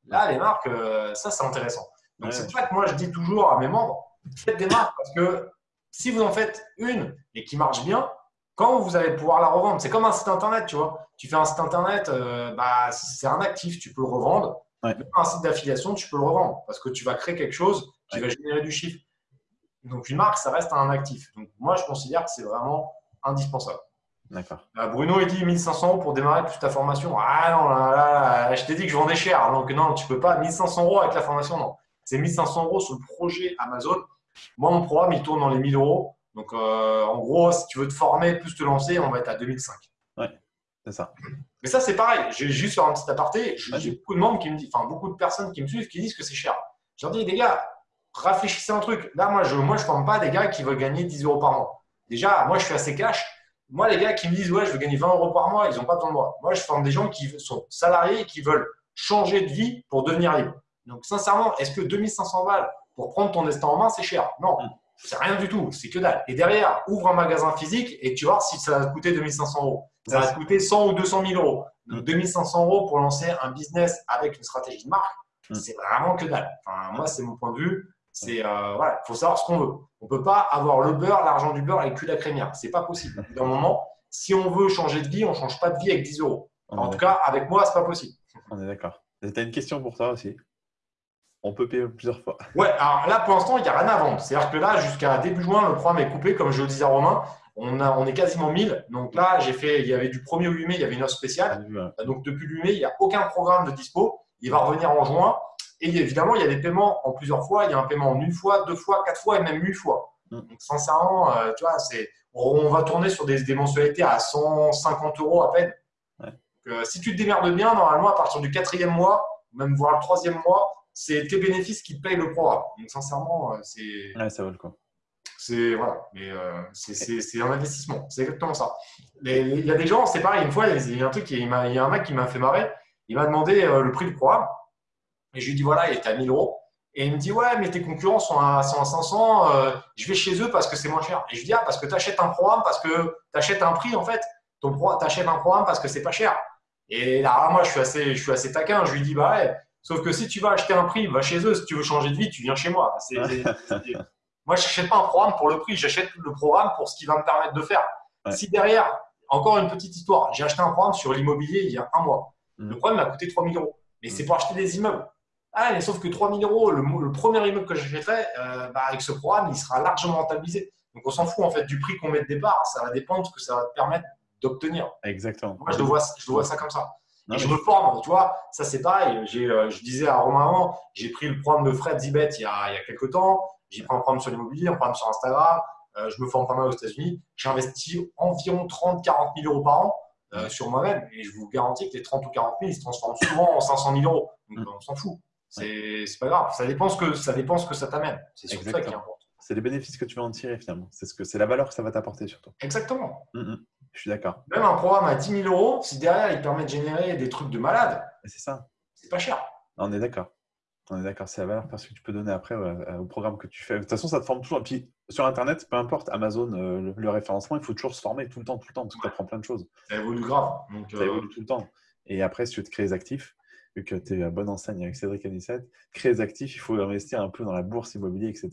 là, les marques, euh, ça, c'est intéressant. Donc, Ouais. c'est pour ça que moi, je dis toujours à mes membres, faites des marques parce que si vous en faites une et qui marche bien, quand vous allez pouvoir la revendre, c'est comme un site internet, tu vois. Tu fais un site internet, euh, bah, c'est un actif, tu peux le revendre. Ouais. Même Un site d'affiliation, tu peux le revendre parce que tu vas créer quelque chose qui va générer du chiffre. Donc, une marque, ça reste un actif. Donc, moi, je considère que c'est vraiment indispensable. D'accord. Euh, Bruno, il dit 1500 euros pour démarrer plus ta formation. Ah non, là, là, je t'ai dit que je vendais cher. Donc, non, tu peux pas. 1500 euros avec la formation, non. C'est 1500 euros sur le projet Amazon. Moi, mon programme, il tourne dans les 1000 euros. Donc, euh, en gros, si tu veux te former plus te lancer, on va être à 2005. Ouais, c'est ça. Mais ça, c'est pareil. Je vais juste faire un petit aparté. J'ai beaucoup de membres qui me disent, enfin, beaucoup de personnes qui me suivent qui disent que c'est cher. Je leur dis, les gars, réfléchissez un truc. Là, moi, je ne moi, je forme pas des gars qui veulent gagner 10 euros par mois. Déjà, moi, je suis assez cash. Moi, les gars qui me disent, ouais, je veux gagner 20 euros par mois, ils n'ont pas besoin de moi. Moi, je forme des gens qui sont salariés et qui veulent changer de vie pour devenir libre. Donc, sincèrement, est-ce que 2500 balles pour prendre ton destin en main, c'est cher? Non, c'est rien du tout. C'est que dalle. Et derrière, ouvre un magasin physique et tu vois si ça va te coûter 2500 euros. Ça va te coûter 100 ou 200 000 euros. Donc, 2500 euros pour lancer un business avec une stratégie de marque, mm. c'est vraiment que dalle. Enfin, moi, c'est mon point de vue. C'est euh, voilà, faut savoir ce qu'on veut. On peut pas avoir le beurre, l'argent du beurre et le cul de la crémière. C'est pas possible. D'un moment, si on veut changer de vie, on change pas de vie avec 10 euros. En tout cas, avec moi, c'est pas possible. On est d'accord. Tu as une question pour toi aussi on peut payer plusieurs fois. Ouais, alors là, pour l'instant, il n'y a rien à vendre. C'est-à-dire que là, jusqu'à début juin, le programme est coupé, comme je le disais à Romain. On, a, on est quasiment 1000. Donc là, j'ai fait, il y avait du 1er au 8 mai, il y avait une offre spéciale. Donc depuis le 8 mai, il n'y a aucun programme de dispo. Il va revenir en juin. Et évidemment, il y a des paiements en plusieurs fois. Il y a un paiement en une fois, deux fois, quatre fois et même huit fois. Mm. Donc sincèrement, euh, tu vois, on va tourner sur des, mensualités à 150 euros à peine. Euh, si tu te démerdes bien, normalement, à partir du quatrième mois, même voire le troisième mois, c'est tes bénéfices qui te payent le programme. Donc sincèrement, euh, c'est. Ouais, ça vaut le coup. C'est voilà, mais c'est un investissement. C'est exactement ça. Il y a des gens, c'est pareil. Une fois, il y a un truc, il y a un mec qui m'a fait marrer. Il m'a demandé le prix du programme. Et je lui dis, voilà, il était à 1000 euros. Et il me dit, ouais, mais tes concurrents sont à, 500, euh, je vais chez eux parce que c'est moins cher. Et je dis, ah, parce que tu achètes un programme, parce que tu achètes un prix, en fait. Tu achètes un programme parce que c'est pas cher. Et là, moi, je suis assez, je suis assez taquin. Je lui dis, bah ouais, sauf que si tu vas acheter un prix, va chez eux. Si tu veux changer de vie, tu viens chez moi. moi, je n'achète pas un programme pour le prix, j'achète le programme pour ce qui va me permettre de faire. Si derrière, encore une petite histoire, j'ai acheté un programme sur l'immobilier il y a un mois. Mmh. Le programme m'a coûté 3000 euros. Mais c'est mmh. pour acheter des immeubles. Ah, mais sauf que 3000 euros, le, premier immeuble que j'achèterai, euh, bah, avec ce programme, il sera largement rentabilisé. Donc, on s'en fout en fait du prix qu'on met de départ. Ça va dépendre de ce que ça va te permettre d'obtenir. Exactement. Moi, je le vois, je vois ça comme ça. et je me forme, tu vois, ça c'est pareil. Euh, je disais à Romain j'ai pris le programme de Fred Zibet il y a, il y a quelques temps. J'ai pris un programme sur l'immobilier, un programme sur Instagram. Euh, je me forme pas mal aux États-Unis. J'ai investi environ 30-40 000 euros par an sur moi-même. Et je vous garantis que les 30 ou 40 000, ils se transforment souvent en 500 000 euros. Donc, mm. on s'en fout. C'est pas grave. Ça dépend ce que ça, dépend ce que ça t'amène. C'est surtout ça qui importe. C'est les bénéfices que tu vas en tirer finalement. C'est ce que c'est la valeur que ça va t'apporter surtout. Exactement. Mm, mm. Je suis d'accord. Même un programme à 10 000 euros, si derrière il permet de générer des trucs de malade, c'est ça. C'est pas cher. On est d'accord. On est d'accord, c'est la valeur parce que tu peux donner après au programme que tu fais. De toute façon, ça te forme toujours. Et puis sur Internet, peu importe, Amazon, euh, le, référencement, il faut toujours se former tout le temps, tout le temps, parce que tu apprends plein de choses. Ça évolue grave. ça euh, évolue tout le temps. Et après, si tu veux te créer des actifs, vu que tu es à bonne enseigne avec Cédric Anissette, créer des actifs, il faut investir un peu dans la bourse immobilière, etc.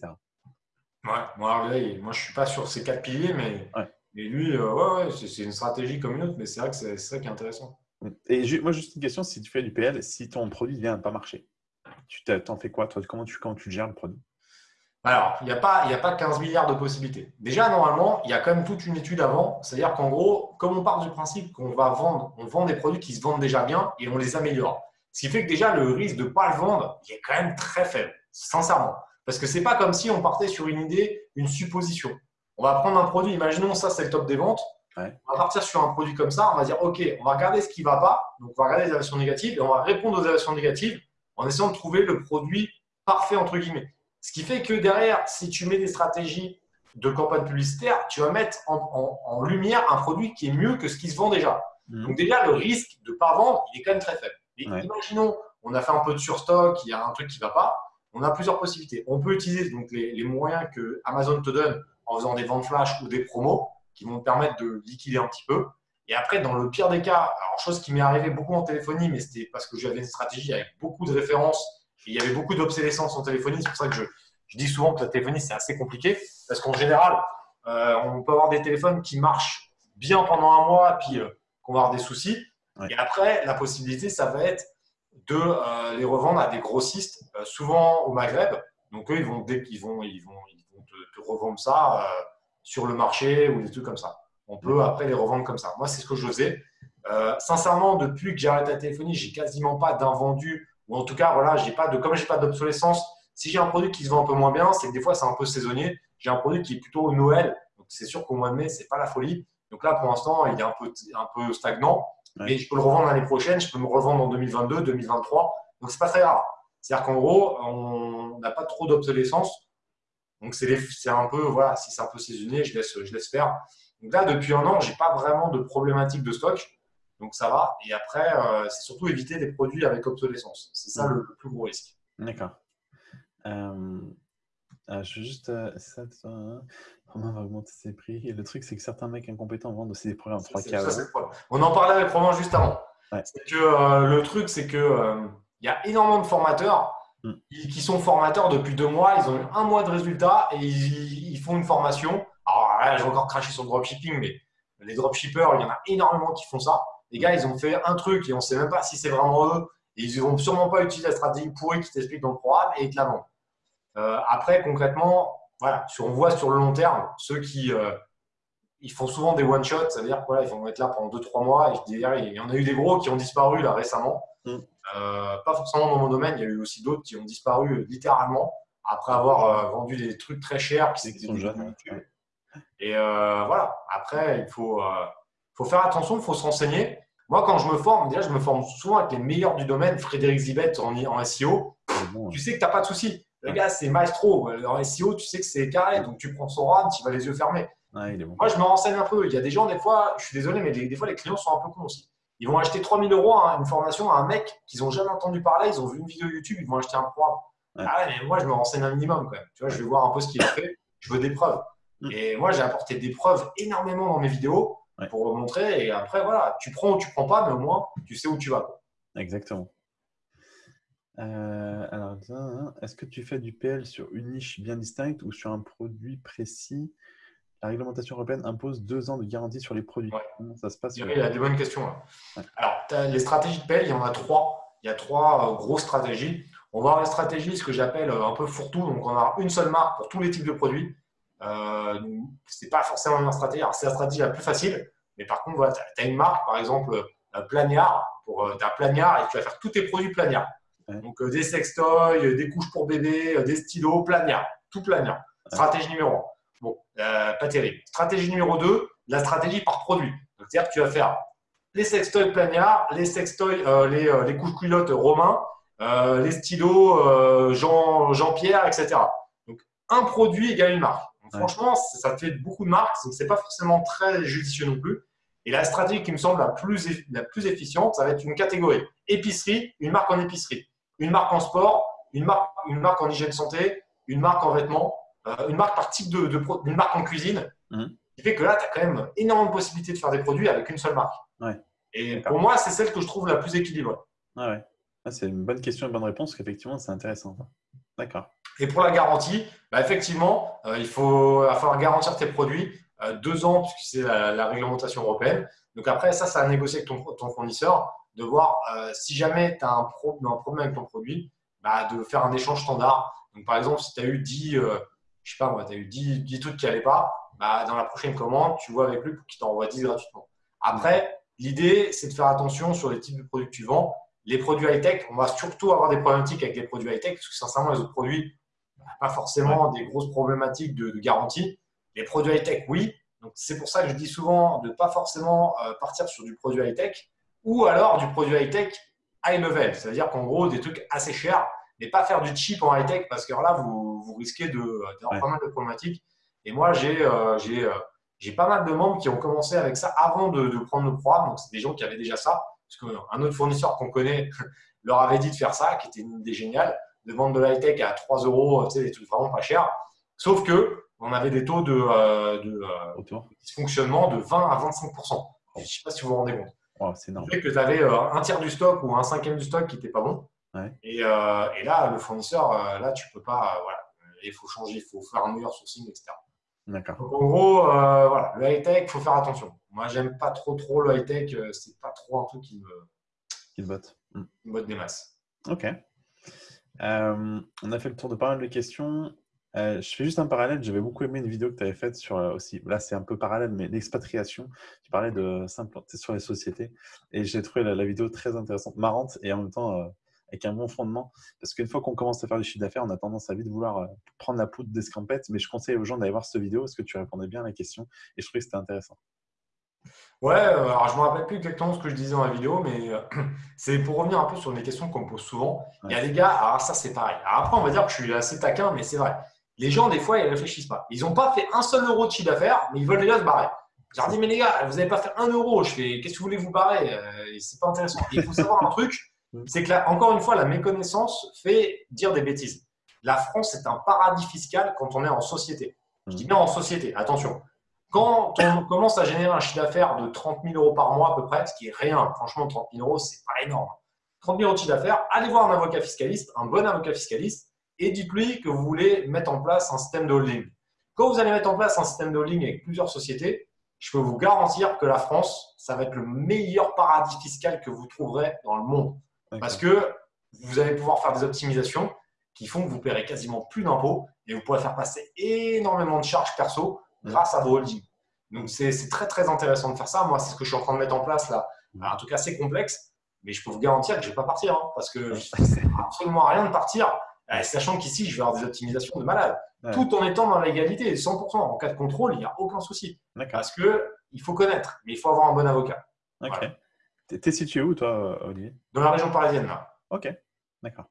Ouais, moi, je ne suis pas sur ces quatre piliers, mais, lui, euh, ouais, c'est une stratégie comme une autre, mais c'est vrai que c'est ça qui est intéressant. Et moi, juste une question, si tu fais du PL, si ton produit ne vient pas marcher, tu t'en fais quoi toi? Comment tu, comment tu gères le produit? Alors, il n'y a, pas, a pas 15 milliards de possibilités. Déjà, normalement, il y a quand même toute une étude avant. C'est-à-dire qu'en gros, comme on part du principe qu'on va vendre, on vend des produits qui se vendent déjà bien et on les améliore. Ce qui fait que déjà, le risque de ne pas le vendre, il est quand même très faible, sincèrement. Parce que ce n'est pas comme si on partait sur une idée, une supposition. On va prendre un produit, imaginons ça, c'est le top des ventes. On va partir sur un produit comme ça, on va dire, OK, on va regarder ce qui ne va pas, donc on va regarder les évaluations négatives et on va répondre aux évaluations négatives en essayant de trouver le produit parfait, entre guillemets. Ce qui fait que derrière, si tu mets des stratégies de campagne publicitaire, tu vas mettre en, lumière un produit qui est mieux que ce qui se vend déjà. Mmh. Donc déjà, le risque de ne pas vendre, il est quand même très faible. Imaginons, on a fait un peu de surstock, il y a un truc qui ne va pas. On a plusieurs possibilités. On peut utiliser donc les, moyens que Amazon te donne en faisant des ventes flash ou des promos qui vont te permettre de liquider un petit peu. Et après, dans le pire des cas, alors chose qui m'est arrivé beaucoup en téléphonie, mais c'était parce que j'avais une stratégie avec beaucoup de références et il y avait beaucoup d'obsolescence en téléphonie. C'est pour ça que je, dis souvent que la téléphonie, c'est assez compliqué parce qu'en général, euh, on peut avoir des téléphones qui marchent bien pendant un mois, puis euh, qu'on va avoir des soucis. Et après, la possibilité, ça va être de euh, les revendre à des grossistes, euh, souvent au Maghreb. Donc, eux, ils vont, ils vont, ils vont, ils vont te te, revendre ça euh, sur le marché ou des trucs comme ça. On peut après les revendre comme ça. Moi, c'est ce que je faisais. Sincèrement, depuis que j'ai arrêté la téléphonie, j'ai quasiment pas d'invendu, ou en tout cas, voilà, j'ai pas de, comme j'ai pas d'obsolescence, si j'ai un produit qui se vend un peu moins bien, c'est que des fois, c'est un peu saisonnier. J'ai un produit qui est plutôt Noël, donc c'est sûr qu'au mois de mai, c'est pas la folie. Donc là, pour l'instant, il est un peu, un peu stagnant. Mais je peux le revendre l'année prochaine, je peux me revendre en 2022, 2023. Donc, c'est pas très grave. C'est-à-dire qu'en gros, on n'a pas trop d'obsolescence. Donc, c'est un peu, voilà, si c'est un peu saisonnier, je laisse, je laisse faire. Donc là, depuis un an, je n'ai pas vraiment de problématique de stock. Donc, ça va. Et après, euh, c'est surtout éviter des produits avec obsolescence. C'est ça le, plus gros risque. D'accord. Euh, euh, je veux juste. ça, Romain va augmenter ses prix. Et le truc, c'est que certains mecs incompétents vendent aussi des programmes en 3K. On en parlait avec Romain juste avant. C'est que euh, le truc, c'est que euh, il y a énormément de formateurs mm. qui, sont formateurs depuis deux mois. Ils ont eu un mois de résultats et ils, font une formation. Alors là, j'ai encore craché sur le dropshipping, mais les dropshippers, il y en a énormément qui font ça. Les gars, ils ont fait un truc et on ne sait même pas si c'est vraiment eux. Et ils ne vont sûrement pas utiliser la stratégie pourrie qui t'explique dans le programme et ils te la vendent. Euh, après, concrètement, voilà, on voit sur le long terme, ceux qui euh, ils font souvent des one-shots, c'est-à-dire qu'ils vont être là pendant 2-3 mois. Et il y en a eu des gros qui ont disparu là récemment. Mm. Euh, pas forcément dans mon domaine, il y a eu aussi d'autres qui ont disparu littéralement après avoir vendu des trucs très chers qui sont jeunes. Et voilà, après, il faut, faut faire attention, il faut se renseigner. Moi, quand je me forme, déjà, je me forme souvent avec les meilleurs du domaine, Frédéric Zibet en, en SEO. tu sais que tu n'as pas de souci. Le gars, c'est maestro. En SEO, tu sais que c'est carré. Donc, tu prends son RAM, tu vas les yeux fermés. Moi, je me renseigne un peu. Il y a des gens, des fois, je suis désolé, mais des, fois, les clients sont un peu cons aussi. Ils vont acheter 3000 euros à une formation à un mec qu'ils n'ont jamais entendu parler. Ils ont vu une vidéo YouTube, ils vont acheter un programme. Ah ouais, mais moi, je me renseigne un minimum quand même. Tu vois, je vais voir un peu ce qu'il a fait. Je veux des preuves. Mm. Et moi, j'ai apporté des preuves énormément dans mes vidéos pour montrer. Et après, voilà, tu prends ou tu prends pas, mais au moins, tu sais où tu vas. Exactement. Euh, alors, est-ce que tu fais du PL sur une niche bien distincte ou sur un produit précis? La réglementation européenne impose deux ans de garantie sur les produits. Comment ça se passe Il y a des bonnes questions. Alors, les stratégies de PL, il y en a trois. Il y a trois euh, grosses stratégies. On va avoir une stratégie, ce que j'appelle euh, un peu fourre-tout. Donc, on a une seule marque pour tous les types de produits. Euh, ce n'est pas forcément une stratégie. c'est la stratégie la plus facile. Mais par contre, voilà, tu as, une marque, par exemple, Plagnard. Pour, tu as Plagnard et tu vas faire tous tes produits Donc euh, des sextoys, euh, des couches pour bébé, euh, des stylos, plania, tout plania. Stratégie numéro 1. Bon, pas terrible. Stratégie numéro 2, la stratégie par produit. C'est-à-dire que tu vas faire les sextoys plania, les sextoys, les, les, couches culottes romains, les stylos Jean, Jean-Pierre, etc. Donc un produit égale une marque. Franchement, ça te fait beaucoup de marques, donc c'est pas forcément très judicieux non plus. Et la stratégie qui me semble la plus, la plus efficiente, ça va être une catégorie épicerie, une marque en épicerie une marque en sport, une marque, une marque en hygiène santé, une marque en vêtements, euh, une marque par type de, de une marque en cuisine. Mmh. qui fait que là, tu as quand même énormément de possibilités de faire des produits avec une seule marque. Et pour moi, c'est celle que je trouve la plus équilibrée. Ah ouais. Ah, c'est une bonne question, une bonne réponse, qu'effectivement, c'est intéressant. D'accord. Et pour la garantie, bah, effectivement, euh, il faut va falloir garantir tes produits euh, deux ans, puisque c'est la, réglementation européenne. Donc après, ça, ça a négocié avec ton, ton fournisseur de voir euh, si jamais tu as un, problème avec ton produit, bah, de faire un échange standard. Donc, par exemple, si tu as eu 10, euh, je sais pas moi, tu as eu 10, trucs qui n'allaient pas, bah, dans la prochaine commande, tu vois avec lui pour qu'il t'envoie 10 gratuitement. Après, l'idée, c'est de faire attention sur les types de produits que tu vends. Les produits high-tech, on va surtout avoir des problématiques avec les produits high-tech, parce que sincèrement, les autres produits, pas forcément des grosses problématiques de, garantie. Les produits high-tech, oui. Donc, c'est pour ça que je dis souvent de ne pas forcément euh, partir sur du produit high-tech ou alors du produit high-tech high level, c'est-à-dire qu'en gros, des trucs assez chers, mais pas faire du cheap en high-tech parce que là, vous, vous risquez d'avoir pas mal de problématiques. Et moi, euh, euh, j'ai pas mal de membres qui ont commencé avec ça avant de, prendre le programme. Donc, c'est des gens qui avaient déjà ça. Parce qu'un autre fournisseur qu'on connaît leur avait dit de faire ça, qui était une idée géniale, de vendre de l'high tech à 3 euros, tu sais, des trucs vraiment pas chers. Sauf que on avait des taux de, euh, de dysfonctionnement de 20 à 25% Je ne sais pas si vous vous rendez compte. Oh, c'est énorme. que tu avais euh, un tiers du stock ou un cinquième du stock qui n'était pas bon. Et, euh, et, là, le fournisseur, euh, là, tu peux pas. voilà, il faut changer, il faut faire un meilleur sourcing, etc. D'accord. en gros, voilà, le high-tech, il faut faire attention. Moi, j'aime pas trop trop le high-tech. c'est pas trop un truc qui me. Qui te botte. Qui me botte des masses. Ok. on a fait le tour de pas mal de questions. Euh, je fais juste un parallèle. J'avais beaucoup aimé une vidéo que tu avais faite sur euh, aussi. Là, c'est un peu parallèle, mais l'expatriation. Tu parlais de s'implanter sur les sociétés. Et j'ai trouvé la, vidéo très intéressante, marrante et en même temps euh, avec un bon fondement. Parce qu'une fois qu'on commence à faire du chiffre d'affaires, on a tendance à vite vouloir prendre la poudre d'escampette. Mais je conseille aux gens d'aller voir cette vidéo parce que tu répondais bien à la question et je trouvais que c'était intéressant. Ouais, alors je ne me rappelle plus exactement ce que je disais dans la vidéo, mais c'est pour revenir un peu sur les questions qu'on me pose souvent. Il y a des gars, alors ça c'est pareil. Alors après, on va dire que je suis assez taquin, mais c'est vrai les gens, des fois, ils ne réfléchissent pas. Ils n'ont pas fait un seul euro de chiffre d'affaires, mais ils veulent déjà se barrer. Je leur dis, mais les gars, vous n'avez pas fait un euro. Je fais, qu'est-ce que vous voulez vous barrer? Euh, C'est pas intéressant. Il faut savoir un truc, c'est que là, encore une fois, la méconnaissance fait dire des bêtises. La France est un paradis fiscal quand on est en société. Je dis bien en société, attention. Quand on commence à générer un chiffre d'affaires de 30 000 euros par mois à peu près, ce qui est rien, franchement, 30 000 euros, c'est pas énorme. 30 000 euros de chiffre d'affaires, allez voir un avocat fiscaliste, un bon avocat fiscaliste, et dites-lui que vous voulez mettre en place un système de holding. Quand vous allez mettre en place un système de holding avec plusieurs sociétés, je peux vous garantir que la France, ça va être le meilleur paradis fiscal que vous trouverez dans le monde. Parce que vous allez pouvoir faire des optimisations qui font que vous paierez quasiment plus d'impôts et vous pourrez faire passer énormément de charges perso grâce à vos holdings. Donc, c'est très, très intéressant de faire ça. Moi, c'est ce que je suis en train de mettre en place là. en tout cas, c'est complexe, mais je peux vous garantir que je ne vais pas partir hein, parce que je ne absolument rien de partir. Euh, sachant qu'ici, je vais avoir des optimisations de malade, tout en étant dans l'égalité, 100%. En cas de contrôle, il n'y a aucun souci. Parce qu'il faut connaître, mais il faut avoir un bon avocat. Ok. Tu es situé où, toi, Olivier? Dans la région parisienne, là. Ok, d'accord.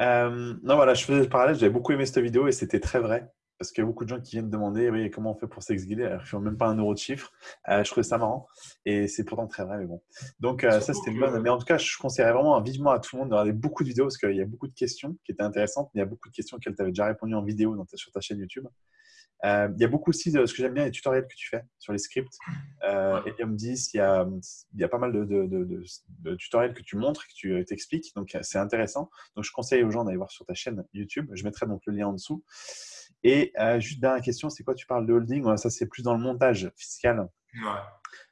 Euh, non, voilà, je faisais le parallèle, j'avais beaucoup aimé cette vidéo et c'était très vrai. Parce qu'il y a beaucoup de gens qui viennent demander oui, comment on fait pour s'exguider alors qu'ils ne même pas un euro de chiffre. Euh, je trouvais ça marrant et c'est pourtant très vrai, mais bon. Donc, euh, ça, c'était une bonne. Mais en tout cas, je conseillerais vraiment vivement à tout le monde de regarder beaucoup de vidéos parce qu'il y a beaucoup de questions qui étaient intéressantes. Il y a beaucoup de questions auxquelles tu avais déjà répondu en vidéo sur ta chaîne YouTube. Euh, il y a beaucoup aussi de ce que j'aime bien, les tutoriels que tu fais sur les scripts. Euh, Helium 10, il y, a, il y a pas mal de, de, tutoriels que tu montres, que tu t'expliques. Donc, c'est intéressant. Donc, je conseille aux gens d'aller voir sur ta chaîne YouTube. Je mettrai donc le lien en dessous. Et euh, juste dernière question, c'est quoi Tu parles de holding? Ça, c'est plus dans le montage fiscal. Ouais.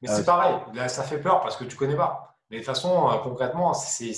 Mais c'est pareil. Là, ça fait peur parce que tu connais pas. Mais de toute façon, concrètement, c'est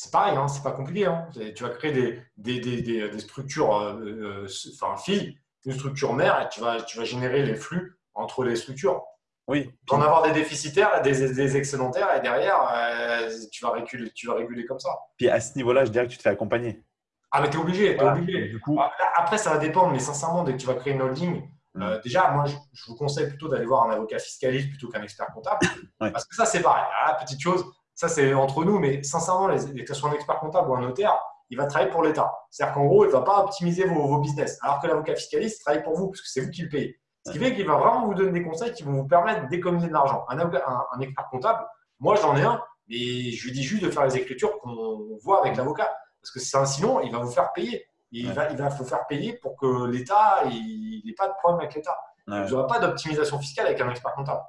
c'est pareil, hein, c'est pas compliqué. Hein. Tu vas créer des, des, des, des structures, euh, euh, enfin, filles, une structure mère, et tu vas, tu vas générer les flux entre les structures. Oui. Tu vas en avoir des déficitaires, des, des excédentaires, et derrière, euh, tu, vas réguler, tu vas réguler comme ça. Puis à ce niveau-là, je dirais que tu te fais accompagner. Ah, mais tu es obligé, es obligé. Du coup... Après, ça va dépendre, mais sincèrement, dès que tu vas créer une holding, mm. déjà, moi, je, vous conseille plutôt d'aller voir un avocat fiscaliste plutôt qu'un expert comptable. Parce que ça, c'est pareil. Ah, petite chose, ça c'est entre nous, mais sincèrement, les, que ce soit un expert comptable ou un notaire, il va travailler pour l'État. C'est-à-dire qu'en gros, il ne va pas optimiser vos, business. Alors que l'avocat fiscaliste travaille pour vous, parce que c'est vous qui le payez. Ce qui fait qu'il va vraiment vous donner des conseils qui vont vous permettre d'économiser de l'argent. Un, un, expert comptable, moi j'en ai un, mais je lui dis juste de faire les écritures qu'on voit avec l'avocat. Parce que sinon, il va vous faire payer. Il, va, il va vous faire payer pour que l'État n'ait pas de problème avec l'État. Vous n'aurez pas d'optimisation fiscale avec un expert comptable.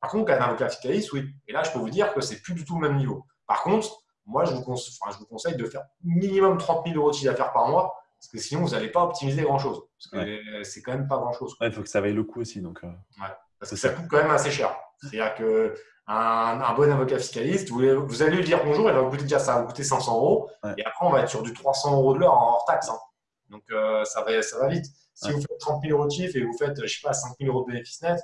Par contre, un avocat fiscaliste, oui. Et là, je peux vous dire que c'est plus du tout le même niveau. Par contre, moi, je vous, conseille, de faire minimum 30 000 euros de chiffre d'affaires par mois, parce que sinon, vous n'allez pas optimiser grand-chose. Parce que c'est quand même pas grand-chose. Il faut que ça vaille le coup aussi. Donc, euh. parce que ça coûte quand même assez cher. C'est-à-dire qu'un un bon avocat fiscaliste, vous, allez lui dire bonjour, il va vous coûter déjà ça va vous coûter 500 euros. Et après, on va être sur du 300 euros de l'heure en hors taxe. Hein. Donc, euh, ça, va, ça va vite. Si vous faites 30 000 euros de chiffre et vous faites, je sais pas, 5 000 euros de bénéfice net,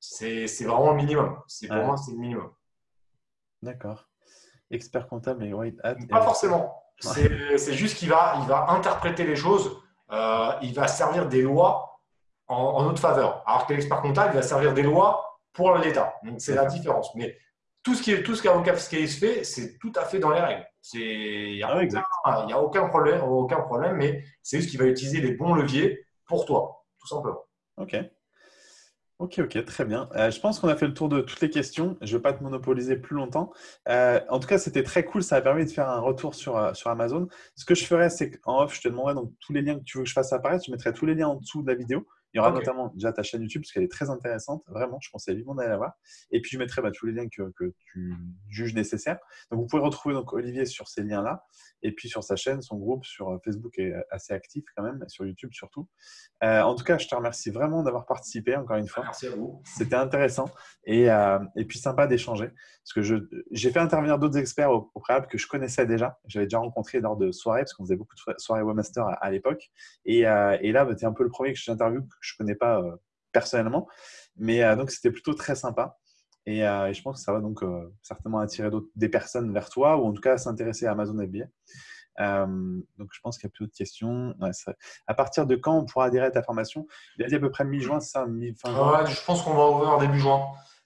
c'est vraiment le minimum. C'est pour moi, c'est le minimum. D'accord. Expert comptable et white hat. Pas forcément. C'est juste qu'il va, il va interpréter les choses. Euh, il va servir des lois en, notre faveur. Alors que l'expert comptable, il va servir des lois pour l'État. Donc c'est la différence. Mais tout ce qui est tout ce qu'un fiscaliste fait, c'est tout à fait dans les règles. Il n'y a, ah, a, aucun problème, aucun problème, mais c'est juste qu'il va utiliser les bons leviers pour toi, tout simplement. Ok. Ok, ok, très bien. Euh, je pense qu'on a fait le tour de toutes les questions. Je ne vais pas te monopoliser plus longtemps. Euh, en tout cas, c'était très cool. Ça a permis de faire un retour sur, euh, sur Amazon. Ce que je ferais, c'est qu'en off, je te demanderai donc tous les liens que tu veux que je fasse apparaître. Je mettrai tous les liens en dessous de la vidéo. Il y aura notamment déjà ta chaîne YouTube parce qu'elle est très intéressante. Vraiment, je conseille vivement d'aller la voir. Et puis, je mettrai bah, tous les liens que, que tu juges nécessaires. Donc, vous pouvez retrouver donc, Olivier sur ces liens-là. Et puis, sur sa chaîne, son groupe sur euh, Facebook est assez actif quand même, sur YouTube surtout. Euh, en tout cas, je te remercie vraiment d'avoir participé encore une fois. Merci à vous. C'était intéressant et, euh, et puis sympa d'échanger. Parce que j'ai fait intervenir d'autres experts au, au préalable que je connaissais déjà. J'avais déjà rencontré lors de soirées, parce qu'on faisait beaucoup de so- soirées webmaster à, à l'époque. Et, euh, et là, tu es un peu le premier que j'interviewe que je ne connais pas euh, personnellement. Mais euh, donc, c'était plutôt très sympa. Et, euh, et je pense que ça va donc certainement attirer des personnes vers toi, ou en tout cas s'intéresser à Amazon FBA. Euh, donc, je pense qu'il y a plus d'autres questions. Ouais, ça- à partir de quand on pourra adhérer à ta formation? Il a dit à peu près mi-juin, c'est ça? Mi- fin juin? Ouais, je pense qu'on va ouvrir début juin.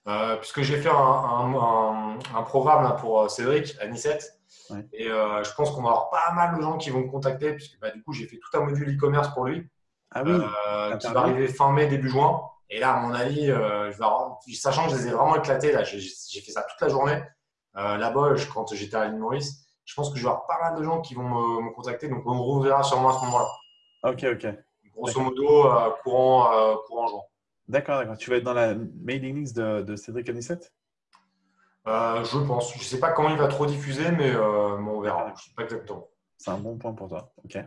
Euh, puisque j'ai fait un, un- un- un programme là, pour Cédric à Nicette. Ouais. Et euh, je pense qu'on va avoir pas mal de gens qui vont me contacter, puisque bah, du coup, j'ai fait tout un module e-commerce pour lui, Ah oui, euh, qui va arriver fin mai, début juin. Et là, à mon avis, euh, je vais avoir- sachant que je les ai vraiment éclatés, là, j'ai fait ça toute la journée. Euh, Là-bas, quand j'étais à l'île Maurice, je pense que je vais avoir pas mal de gens qui vont me, me contacter, donc on reverra sûrement à ce moment-là. ok, ok. Grosso modo, euh, courant, courant juin. D'accord, d'accord. Tu vas être dans la mailing list de, de Cédric Anissette je pense. Je ne sais pas quand il va trop diffuser, mais, mais on verra. Je ne sais pas exactement. C'est un bon point pour toi. Ok.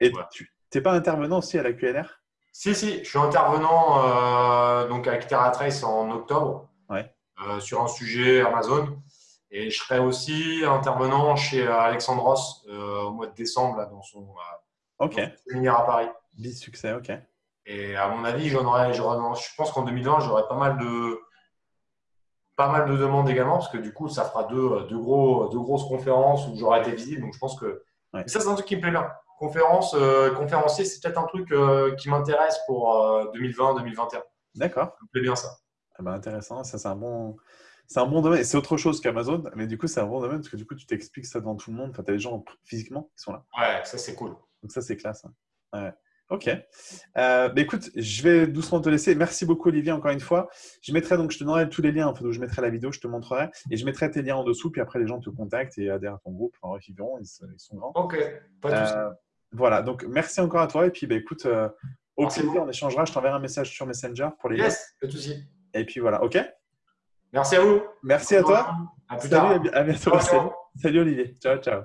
Et Ouais. tu n'es pas intervenant aussi à la QLR Si, si, je suis intervenant euh, donc avec TerraTrace en octobre Ouais. euh, sur un sujet Amazon. Et je serai aussi intervenant chez Alexandros euh, au mois de décembre là, dans son, euh, Ok. dans son séminaire à Paris. Bis succès, ok. Et à mon avis, j'en aurai, j'aurai- je pense qu'en 2020, j'aurai pas mal de pas mal de demandes également, parce que du coup, ça fera deux, deux, gros, deux grosses conférences où j'aurai été visible. Donc, je pense que Ouais. Ça, c'est un truc qui me plaît bien. Conférence, euh, conférencier, c'est peut-être un truc euh, qui m'intéresse pour euh, 2020-2021. D'accord. Ça me plaît bien ça. Ah ben, intéressant. Ça, c'est un bon. C'est un bon domaine. C'est autre chose qu'Amazon, mais du coup, c'est un bon domaine parce que du coup, tu t'expliques ça devant tout le monde. Enfin, tu as des gens physiquement qui sont là. Ouais, ça, c'est cool. Donc, ça, c'est classe. hein. Ouais. Ok. Euh, bah, écoute, je vais doucement te laisser. Merci beaucoup, Olivier, encore une fois. Je mettrai donc, je te donnerai tous les liens. Enfin, donc, je mettrai la vidéo, je te montrerai. Et je mettrai tes liens en dessous. Puis après, les gens te contactent et adhèrent à ton groupe. Bref, ils verront, ils sont- grands. Ok, pas de. Euh, voilà, donc merci encore à toi. Et puis, bah, écoute, euh, au Merci plaisir, on échangera. Je t'enverrai un message sur Messenger pour les. Yes, pas de souci. Et puis voilà, ok? Merci à vous. Merci à toi. À plus Salut, tard. à bi- à bientôt. Ciao, ciao. Salut. Salut Olivier. Ciao, ciao.